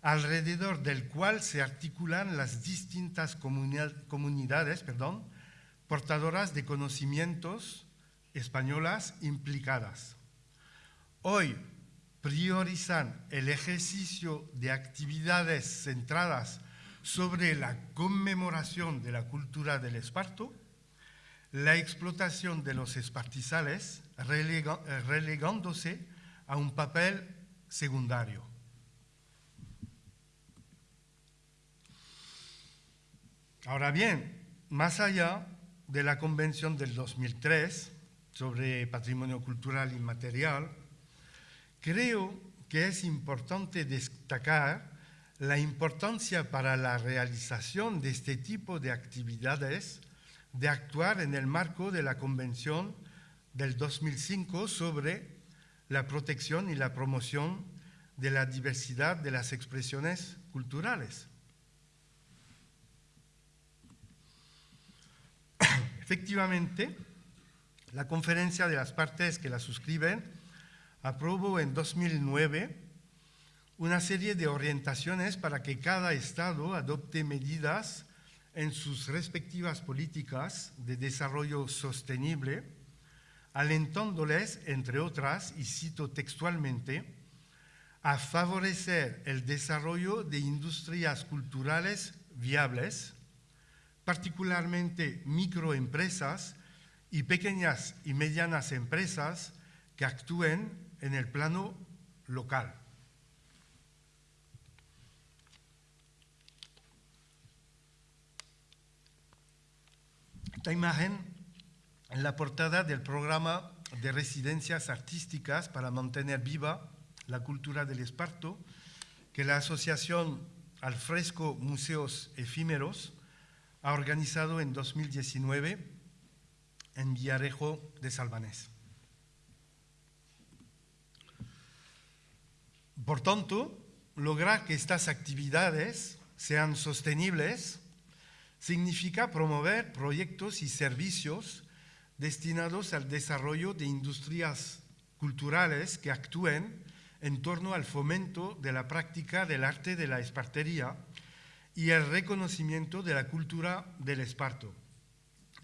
alrededor del cual se articulan las distintas comunidades perdón, portadoras de conocimientos españolas implicadas. Hoy priorizan el ejercicio de actividades centradas sobre la conmemoración de la cultura del esparto, la explotación de los espartizales, relegándose a un papel secundario. Ahora bien, más allá de la Convención del 2003 sobre Patrimonio Cultural Inmaterial, creo que es importante destacar la importancia para la realización de este tipo de actividades de actuar en el marco de la Convención del 2005 sobre la protección y la promoción de la diversidad de las expresiones culturales. Efectivamente, la conferencia de las partes que la suscriben aprobó en 2009 una serie de orientaciones para que cada Estado adopte medidas en sus respectivas políticas de desarrollo sostenible, alentándoles, entre otras, y cito textualmente, a favorecer el desarrollo de industrias culturales viables, particularmente microempresas y pequeñas y medianas empresas que actúen en el plano local. Esta imagen en la portada del programa de residencias artísticas para mantener viva la cultura del esparto que la Asociación Al Fresco Museos Efímeros ha organizado en 2019 en Villarejo de Salvanés. Por tanto, lograr que estas actividades sean sostenibles significa promover proyectos y servicios destinados al desarrollo de industrias culturales que actúen en torno al fomento de la práctica del arte de la espartería y el reconocimiento de la cultura del esparto,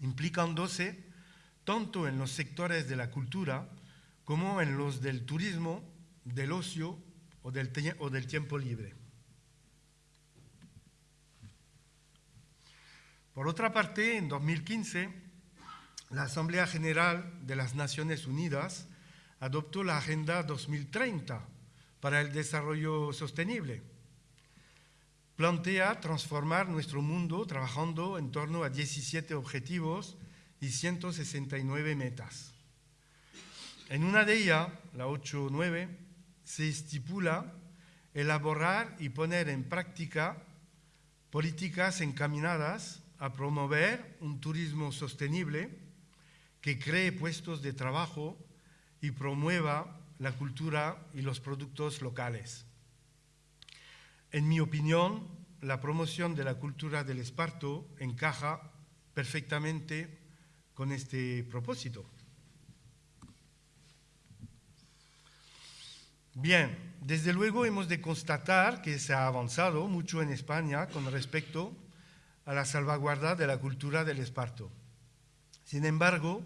implicándose tanto en los sectores de la cultura como en los del turismo, del ocio o del, o del tiempo libre. Por otra parte, en 2015, la Asamblea General de las Naciones Unidas adoptó la Agenda 2030 para el Desarrollo Sostenible. Plantea transformar nuestro mundo trabajando en torno a 17 objetivos y 169 metas. En una de ellas, la 8.9, se estipula elaborar y poner en práctica políticas encaminadas a promover un turismo sostenible que cree puestos de trabajo y promueva la cultura y los productos locales. En mi opinión, la promoción de la cultura del esparto encaja perfectamente con este propósito. Bien, desde luego hemos de constatar que se ha avanzado mucho en España con respecto a la salvaguarda de la cultura del esparto. Sin embargo,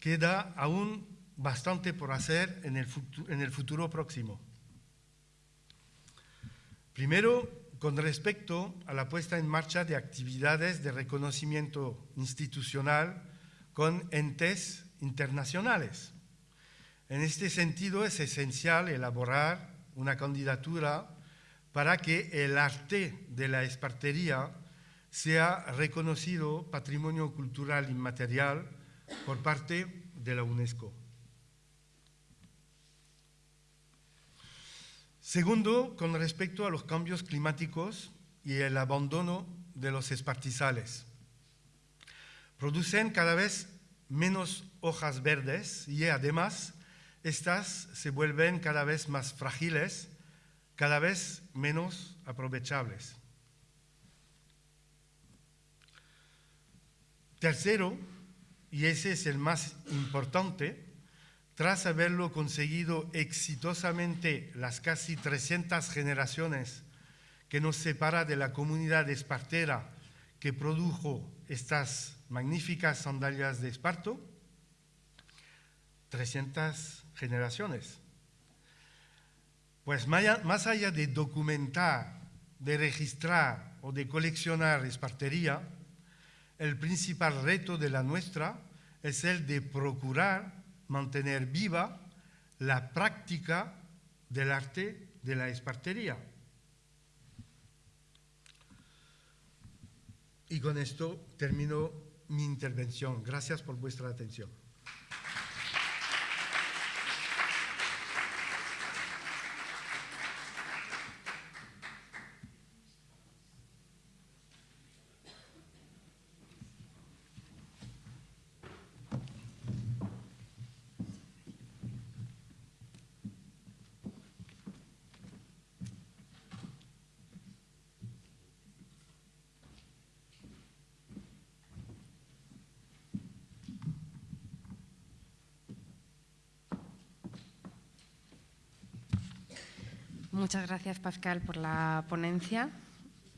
queda aún bastante por hacer en el futuro, próximo. Primero, con respecto a la puesta en marcha de actividades de reconocimiento institucional con entes internacionales. En este sentido, es esencial elaborar una candidatura para que el arte de la espartería sea reconocido patrimonio cultural inmaterial por parte de la UNESCO. Segundo, con respecto a los cambios climáticos y el abandono de los espartizales. Producen cada vez menos hojas verdes y además estas se vuelven cada vez más frágiles, cada vez menos aprovechables. Tercero, y ese es el más importante, tras haberlo conseguido exitosamente las casi 300 generaciones que nos separa de la comunidad espartera que produjo estas magníficas sandalias de esparto, 300 generaciones. Pues más allá de documentar, de registrar o de coleccionar espartería, el principal reto de la nuestra es el de procurar mantener viva la práctica del arte de la espartería. Y con esto termino mi intervención. Gracias por vuestra atención. Muchas gracias, Pascal, por la ponencia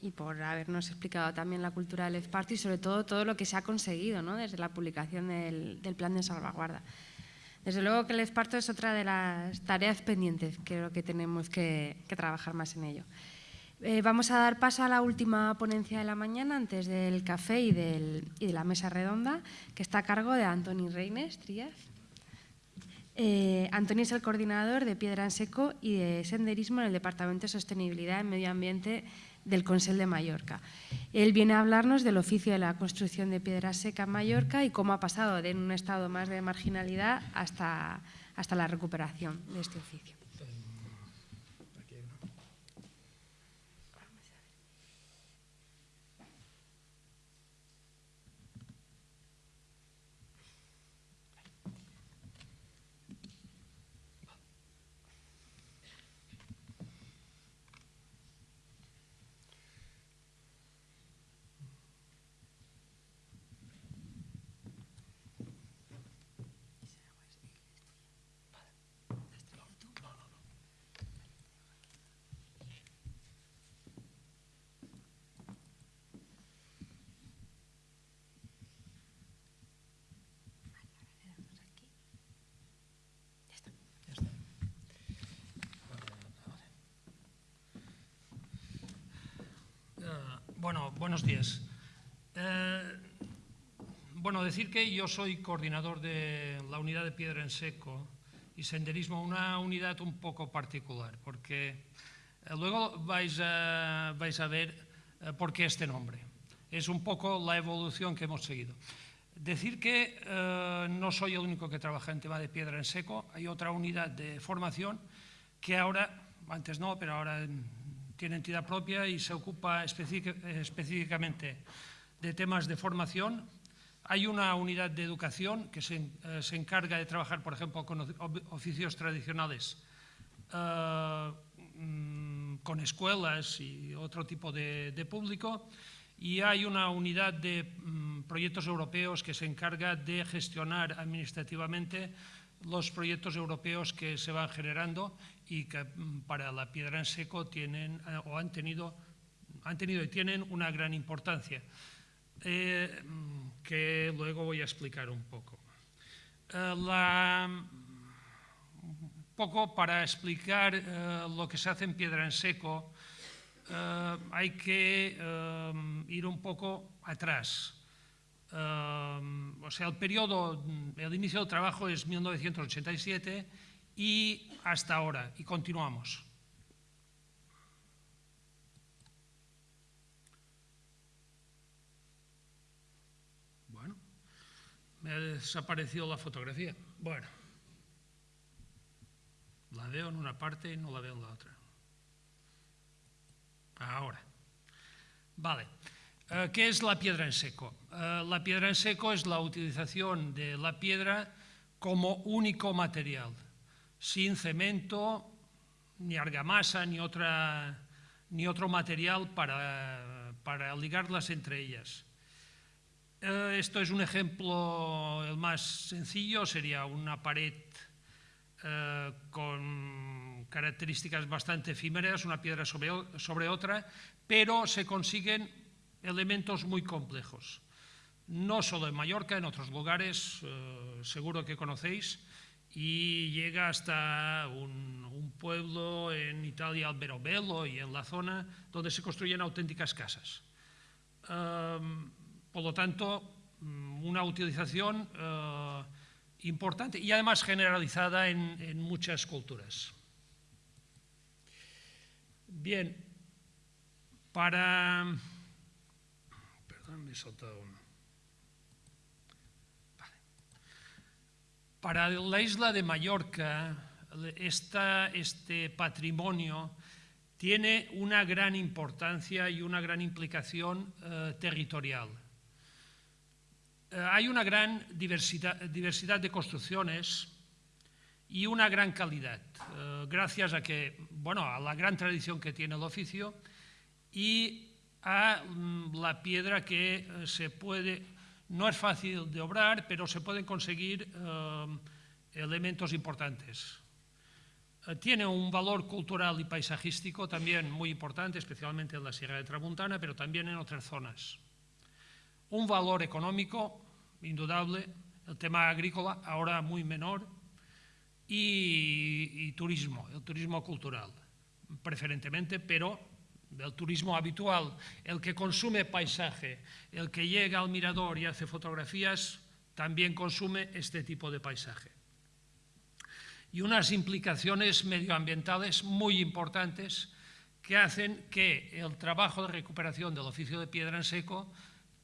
y por habernos explicado también la cultura del esparto y sobre todo todo lo que se ha conseguido ¿no? desde la publicación del, plan de salvaguarda. Desde luego que el esparto es otra de las tareas pendientes, creo que tenemos que, trabajar más en ello. Eh, vamos a dar paso a la última ponencia de la mañana, antes del café y, del, y de la mesa redonda, que está a cargo de Antoni Reines Trías. Eh, Antonio es el coordinador de Piedra en Seco y de Senderismo en el Departamento de Sostenibilidad y Medio Ambiente del Consell de Mallorca. Él viene a hablarnos del oficio de la construcción de piedra seca en Mallorca y cómo ha pasado de un estado más de marginalidad hasta, hasta la recuperación de este oficio. Bueno, buenos días. Eh, bueno, decir que yo soy coordinador de la unidad de piedra en seco y senderismo, una unidad un poco particular, porque eh, luego vais a, vais a ver eh, por qué este nombre. Es un poco la evolución que hemos seguido. Decir que no soy el único que trabaja en tema de piedra en seco, hay otra unidad de formación que ahora, antes no, pero ahora tiene entidad propia y se ocupa específicamente de temas de formación. Hay una unidad de educación que se, eh, encarga de trabajar, por ejemplo, con oficios tradicionales, eh, mm, con escuelas y otro tipo de, público. Y hay una unidad de mm, proyectos europeos que se encarga de gestionar administrativamente los proyectos europeos que se van generando y que mm, para la piedra en seco tienen eh, o han tenido, han tenido y tienen una gran importancia, eh, mm, que luego voy a explicar un poco. Eh, un poco para explicar lo que se hace en piedra en seco, hay que ir un poco atrás. O sea, el periodo, el inicio del trabajo es 1987 y hasta ahora, y continuamos. Bueno, me ha desaparecido la fotografía. Bueno, la veo en una parte y no la veo en la otra. Ahora. Vale. Eh, ¿Qué es la piedra en seco? Eh, la piedra en seco es la utilización de la piedra como único material sin cemento, ni argamasa, ni, otro material para, para ligarlas entre ellas. Eh, esto es un ejemplo, el más sencillo, sería una pared con características bastante efímeras, una piedra sobre otra, pero se consiguen elementos muy complejos. No solo en Mallorca, en otros lugares, eh, seguro que conocéis, y llega hasta un, pueblo en Italia, Alberobello, y en la zona donde se construyen auténticas casas. Em, por lo tanto, mm, una utilización eh, importante y además generalizada en, en muchas culturas. Bien, para... Para la isla de Mallorca, este patrimonio tiene una gran importancia y una gran implicación eh, territorial. Eh, hay una gran diversidad, diversidad, de construcciones y una gran calidad, eh, gracias a, que, bueno, a la gran tradición que tiene el oficio y a mm, la piedra que se puede no es fácil de obrar, pero se pueden conseguir eh, elementos importantes. Eh, tiene un valor cultural y paisajístico también muy importante, especialmente en la Sierra de Tramuntana, pero también en otras zonas. Un valor económico indudable, el tema agrícola ahora muy menor, y turismo, el turismo cultural, preferentemente, pero del turismo habitual, el que consume paisaje, el que llega al mirador y hace fotografías, también consume este tipo de paisaje. Y unas implicaciones medioambientales muy importantes que hacen que el trabajo de recuperación del oficio de piedra en seco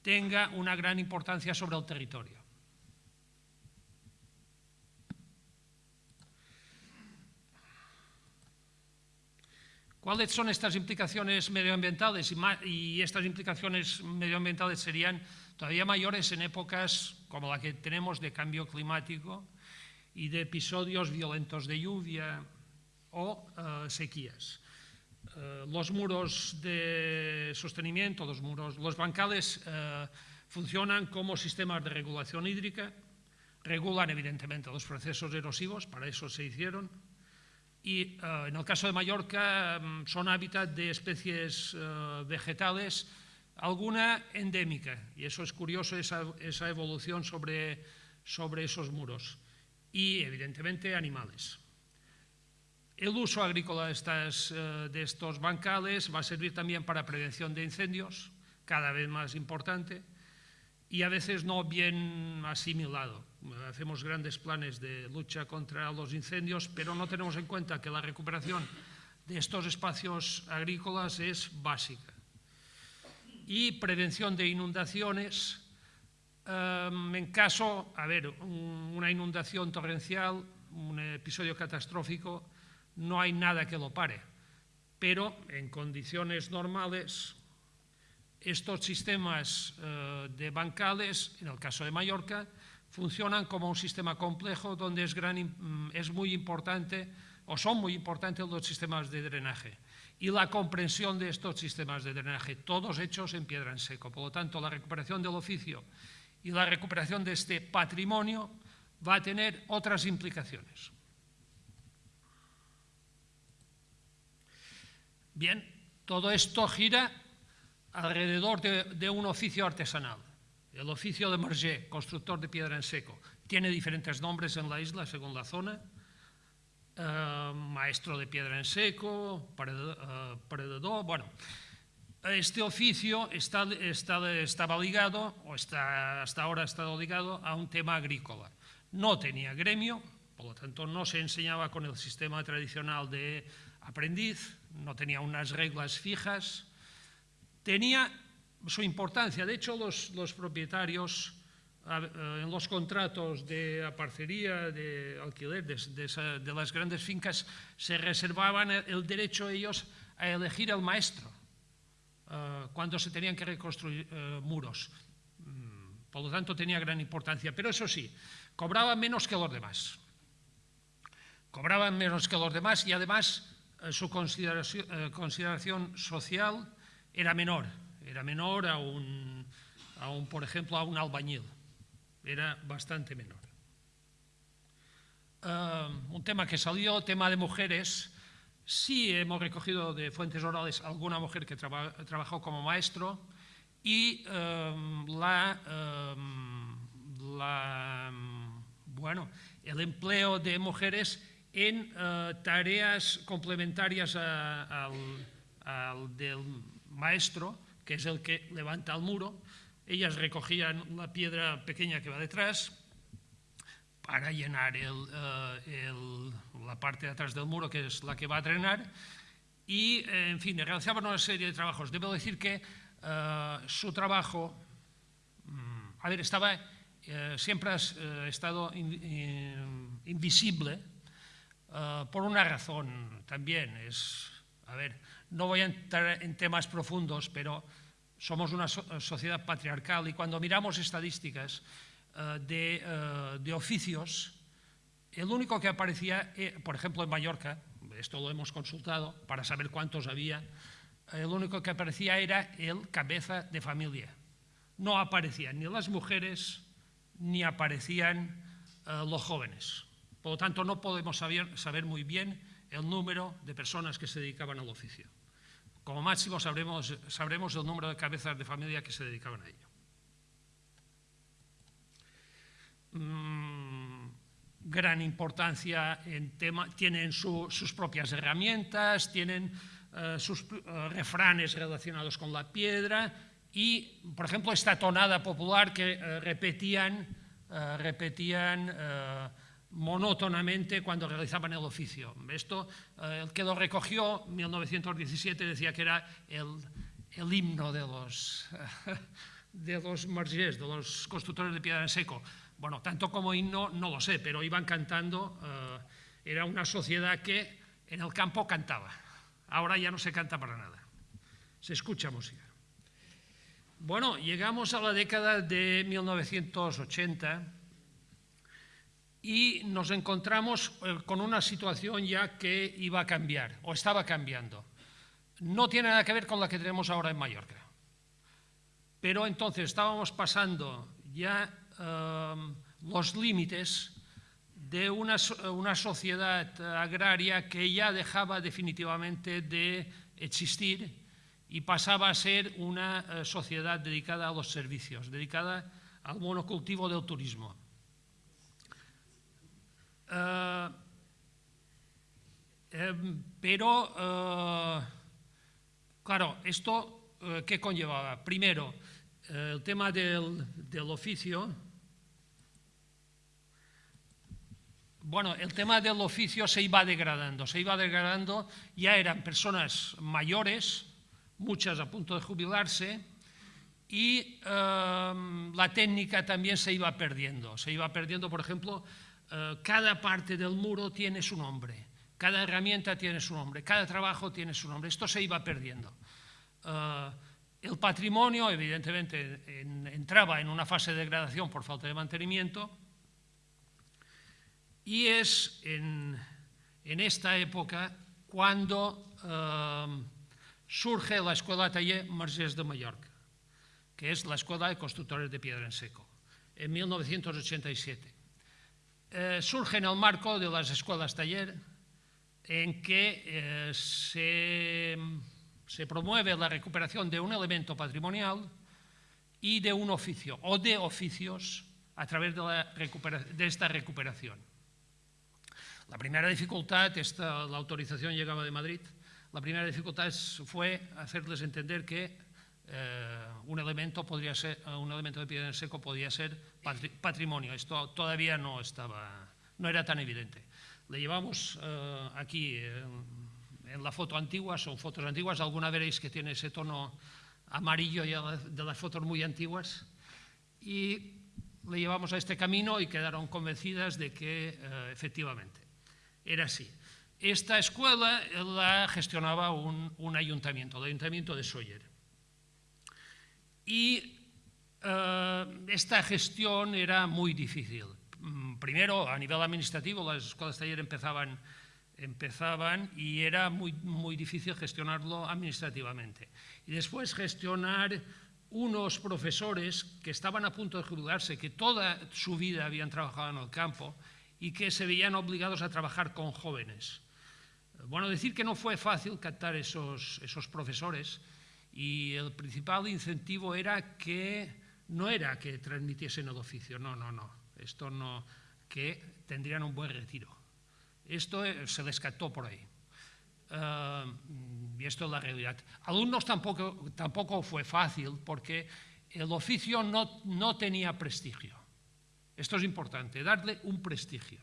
tenga una gran importancia sobre el territorio. ¿Cuáles son estas implicaciones medioambientales? Y, estas implicaciones medioambientales serían todavía mayores en épocas como la que tenemos de cambio climático y de episodios violentos de lluvia o eh, sequías. Eh, los muros de sostenimiento, los, muros, los bancales eh, funcionan como sistemas de regulación hídrica, regulan evidentemente los procesos erosivos, para eso se hicieron, y eh, en el caso de Mallorca mm, son hábitat de especies eh, vegetales, alguna endémica, y eso es curioso, esa, evolución sobre, esos muros, y evidentemente animales. El uso agrícola de, eh, de estos bancales va a servir también para prevención de incendios, cada vez más importante, y a veces no bien asimilado hacemos grandes planes de lucha contra los incendios, pero no tenemos en cuenta que la recuperación de estos espacios agrícolas es básica. Y prevención de inundaciones, em, en caso, a ver, una inundación torrencial, un episodio catastrófico, no hay nada que lo pare, pero en condiciones normales estos sistemas eh, de bancales, en el caso de Mallorca, funcionan como un sistema complejo donde mm, es muy importante o son muy importantes los sistemas de drenaje y la comprensión de estos sistemas de drenaje, todos hechos en piedra en seco. Por lo tanto, la recuperación del oficio y la recuperación de este patrimonio va a tener otras implicaciones. Bien, todo esto gira alrededor de, de un oficio artesanal. El oficio de Merger, constructor de piedra en seco, tiene diferentes nombres en la isla según la zona. Eh, maestro de piedra en seco, predador, eh, bueno. Este oficio estaba ligado, o hasta ahora ha estado ligado, a un tema agrícola. No tenía gremio, por lo tanto no se enseñaba con el sistema tradicional de aprendiz, no tenía unas reglas fijas, tenía su importancia. De hecho, los, propietarios eh, en los contratos de aparcería, de alquiler de, las grandes fincas, se reservaban el, derecho ellos a elegir el maestro eh, cuando se tenían que reconstruir eh, muros. Mm, por lo tanto, tenía gran importancia. Pero eso sí, cobraba menos que los demás. cobraban menos que los demás y además su consideración, social era menor, era menor a un, a un, por ejemplo, a un albañil, era bastante menor. Uh, un tema que salió, tema de mujeres, sí hemos recogido de fuentes orales alguna mujer que traba, trabajó como maestro y um, la, um, la, bueno, el empleo de mujeres en uh, tareas complementarias a, al, al, del maestro, que es el que levanta el muro. Ellas recogían la piedra pequeña que va detrás para llenar el, uh, el, la parte de atrás del muro, que es la que va a drenar, y, en fin, realizaban una serie de trabajos. Debo decir que uh, su trabajo, um, a ver, estaba, siempre ha estado in, in, invisible, Uh, por una razón también. Es, a ver, no voy a entrar en temas profundos, pero somos una so sociedad patriarcal y cuando miramos estadísticas de, uh, de, oficios, el único que aparecía, eh, por ejemplo en Mallorca, esto lo hemos consultado para saber cuántos había, el único que aparecía era el cabeza de familia. No aparecían ni las mujeres ni aparecían los jóvenes. Por lo tanto, no podemos saber, saber, muy bien el número de personas que se dedicaban al oficio. Como máximo sabremos, sabremos el número de cabezas de familia que se dedicaban a ello. Mm, gran importancia en tema, tienen su, sus propias herramientas, tienen uh, sus uh, refranes relacionados con la piedra y, por ejemplo, esta tonada popular que uh, repetían, repetían monótonamente cuando realizaban el oficio. Esto, eh, el que lo recogió, en 1917, decía que era el, el himno de los, de los margés, de los constructores de piedra en seco. Bueno, tanto como himno no lo sé, pero iban cantando, eh, era una sociedad que en el campo cantaba. Ahora ya no se canta para nada, se escucha música. Bueno, llegamos a la década de 1980 y nos encontramos eh, con una situación ya que iba a cambiar o estaba cambiando. No tiene nada que ver con la que tenemos ahora en Mallorca. Pero entonces estábamos pasando ya um, los límites de una, una, sociedad agraria que ya dejaba definitivamente de existir y pasaba a ser una uh, sociedad dedicada a los servicios, dedicada al monocultivo del turismo. Uh, eh, pero, uh, claro, esto, uh, ¿qué conllevaba? Primero, el tema del, del, oficio. Bueno, el tema del oficio se iba degradando, se iba degradando, ya eran personas mayores, muchas a punto de jubilarse, y la técnica también se iba perdiendo. Se iba perdiendo, por ejemplo, eh, cada parte del muro tiene su nombre, cada herramienta tiene su nombre, cada trabajo tiene su nombre. Esto se iba perdiendo. Uh, el patrimonio, evidentemente, en, entraba en una fase de degradación por falta de mantenimiento y es en, esta época cuando uh, surge la Escuela Taller Margés de Mallorca, que es la Escuela de Constructores de Piedra en Seco, en 1987 eh, surge en el marco de las escuelas taller en que eh, se, se, promueve la recuperación de un elemento patrimonial y de un oficio o de oficios a través de, de esta recuperación. La primera dificultad, esta, la autorización llegaba de Madrid, la primera dificultad fue hacerles entender que eh, un elemento podría ser, eh, un elemento de piedra en seco podía ser patrimonio. Esto todavía no estaba, no era tan evidente. Le llevamos eh, aquí en la foto antigua, son fotos antiguas, alguna veréis que tiene ese tono amarillo de las fotos muy antiguas, y le llevamos a este camino y quedaron convencidas de que efectivamente era así. Esta escuela la gestionaba un, un ayuntamiento, el ayuntamiento de Sóller. Y uh, esta gestión era muy difícil. mm, primero, a nivel administrativo, las escuelas taller empezaban, empezaban y era muy, muy difícil gestionarlo administrativamente. Y después gestionar unos profesores que estaban a punto de jubilarse, que toda su vida habían trabajado en el campo y que se veían obligados a trabajar con jóvenes. Bueno, decir que no fue fácil captar esos, esos profesores y el principal incentivo era que no era que transmitiesen el oficio, no, no, no, esto no, que tendrían un buen retiro. Esto eh, se descartó por ahí. Uh, y esto es la realidad. Alumnos tampoco, tampoco fue fácil porque el oficio no, no tenía prestigio. Esto es importante, darle un prestigio.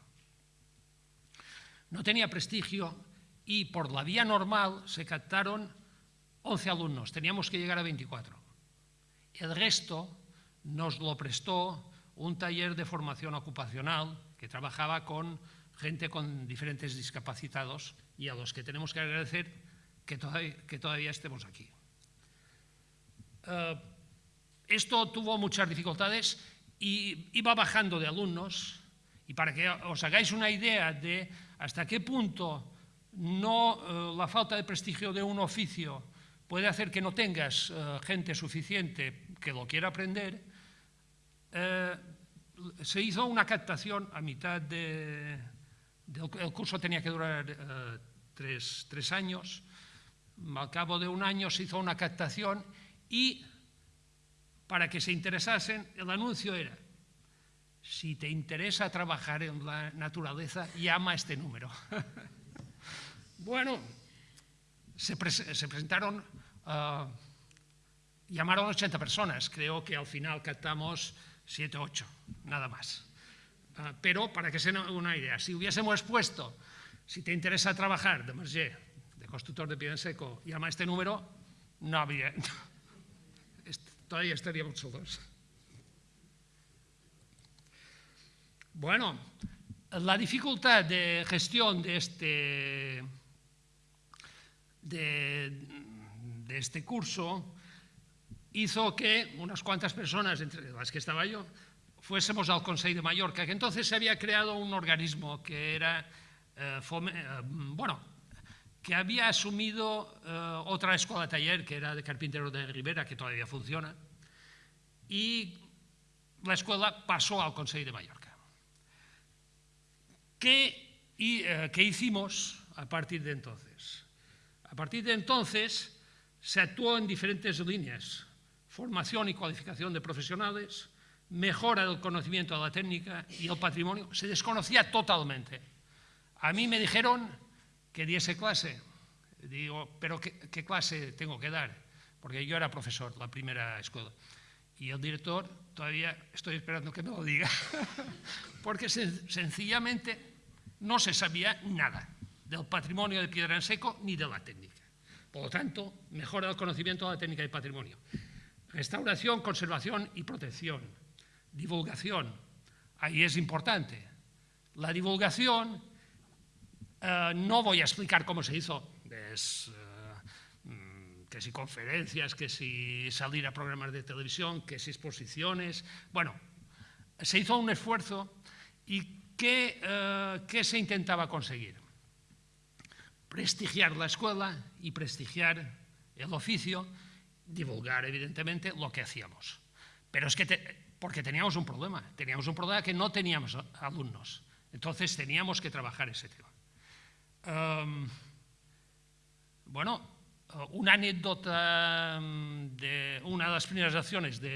No tenía prestigio y por la vía normal se captaron 11 alumnos, teníamos que llegar a 24. El resto nos lo prestó un taller de formación ocupacional que trabajaba con gente con diferentes discapacitados y a los que tenemos que agradecer que todavía, que todavía estemos aquí. Uh, esto tuvo muchas dificultades y iba bajando de alumnos y para que os hagáis una idea de hasta qué punto no uh, la falta de prestigio de un oficio puede hacer que no tengas uh, gente suficiente que lo quiera aprender, se hizo una captación a mitad de, el curso tenía que durar uh, tres, tres, años. Al cabo de un año se hizo una captación y para que se interesasen, el anuncio era, si te interesa trabajar en la naturaleza, llama a este número. bueno, se presentaron, uh, llamaron 80 personas, creo que al final captamos 7 o 8, nada más. Ah, pero para que se una idea, si hubiésemos puesto, si te interesa trabajar de Merger, de constructor de pie en seco, llama este número, no habría, todavía estaríamos solos. Bueno, la dificultad de gestión de este, de, de este curso hizo que unas cuantas personas, entre las que estaba yo, fuésemos al Consejo de Mallorca, que entonces se había creado un organismo que era, eh, eh, bueno, que había asumido eh, otra escuela taller, que era de Carpintero de Rivera, que todavía funciona, y la escuela pasó al Consejo de Mallorca. ¿Qué, y, ¿Qué hicimos a partir de entonces? A partir de entonces se actuó en diferentes líneas, formación y cualificación de profesionales, mejora del conocimiento de la técnica y el patrimonio, se desconocía totalmente. A mí me dijeron que diese clase. Digo, ¿pero qué, clase tengo que dar? Porque yo era profesor, la primera escuela. Y el director, todavía estoy esperando que me lo diga, porque sen sencillamente no se sabía nada del patrimonio de piedra en seco ni de la técnica. Por lo tanto, mejora el conocimiento de la técnica y patrimonio. Restauración, conservación y protección divulgación. Ahí es importante. La divulgación, eh, no voy a explicar cómo se hizo, es, eh, mm, que si conferencias, que si salir a programas de televisión, que si exposiciones. Bueno, se hizo un esfuerzo y ¿qué, eh, ¿qué se intentaba conseguir? Prestigiar la escuela y prestigiar el oficio, divulgar evidentemente lo que hacíamos. Pero es que te, porque teníamos un problema, teníamos un problema que no teníamos alumnos. Entonces teníamos que trabajar ese tema. Um, bueno, una anécdota mm, de una de las primeras acciones de,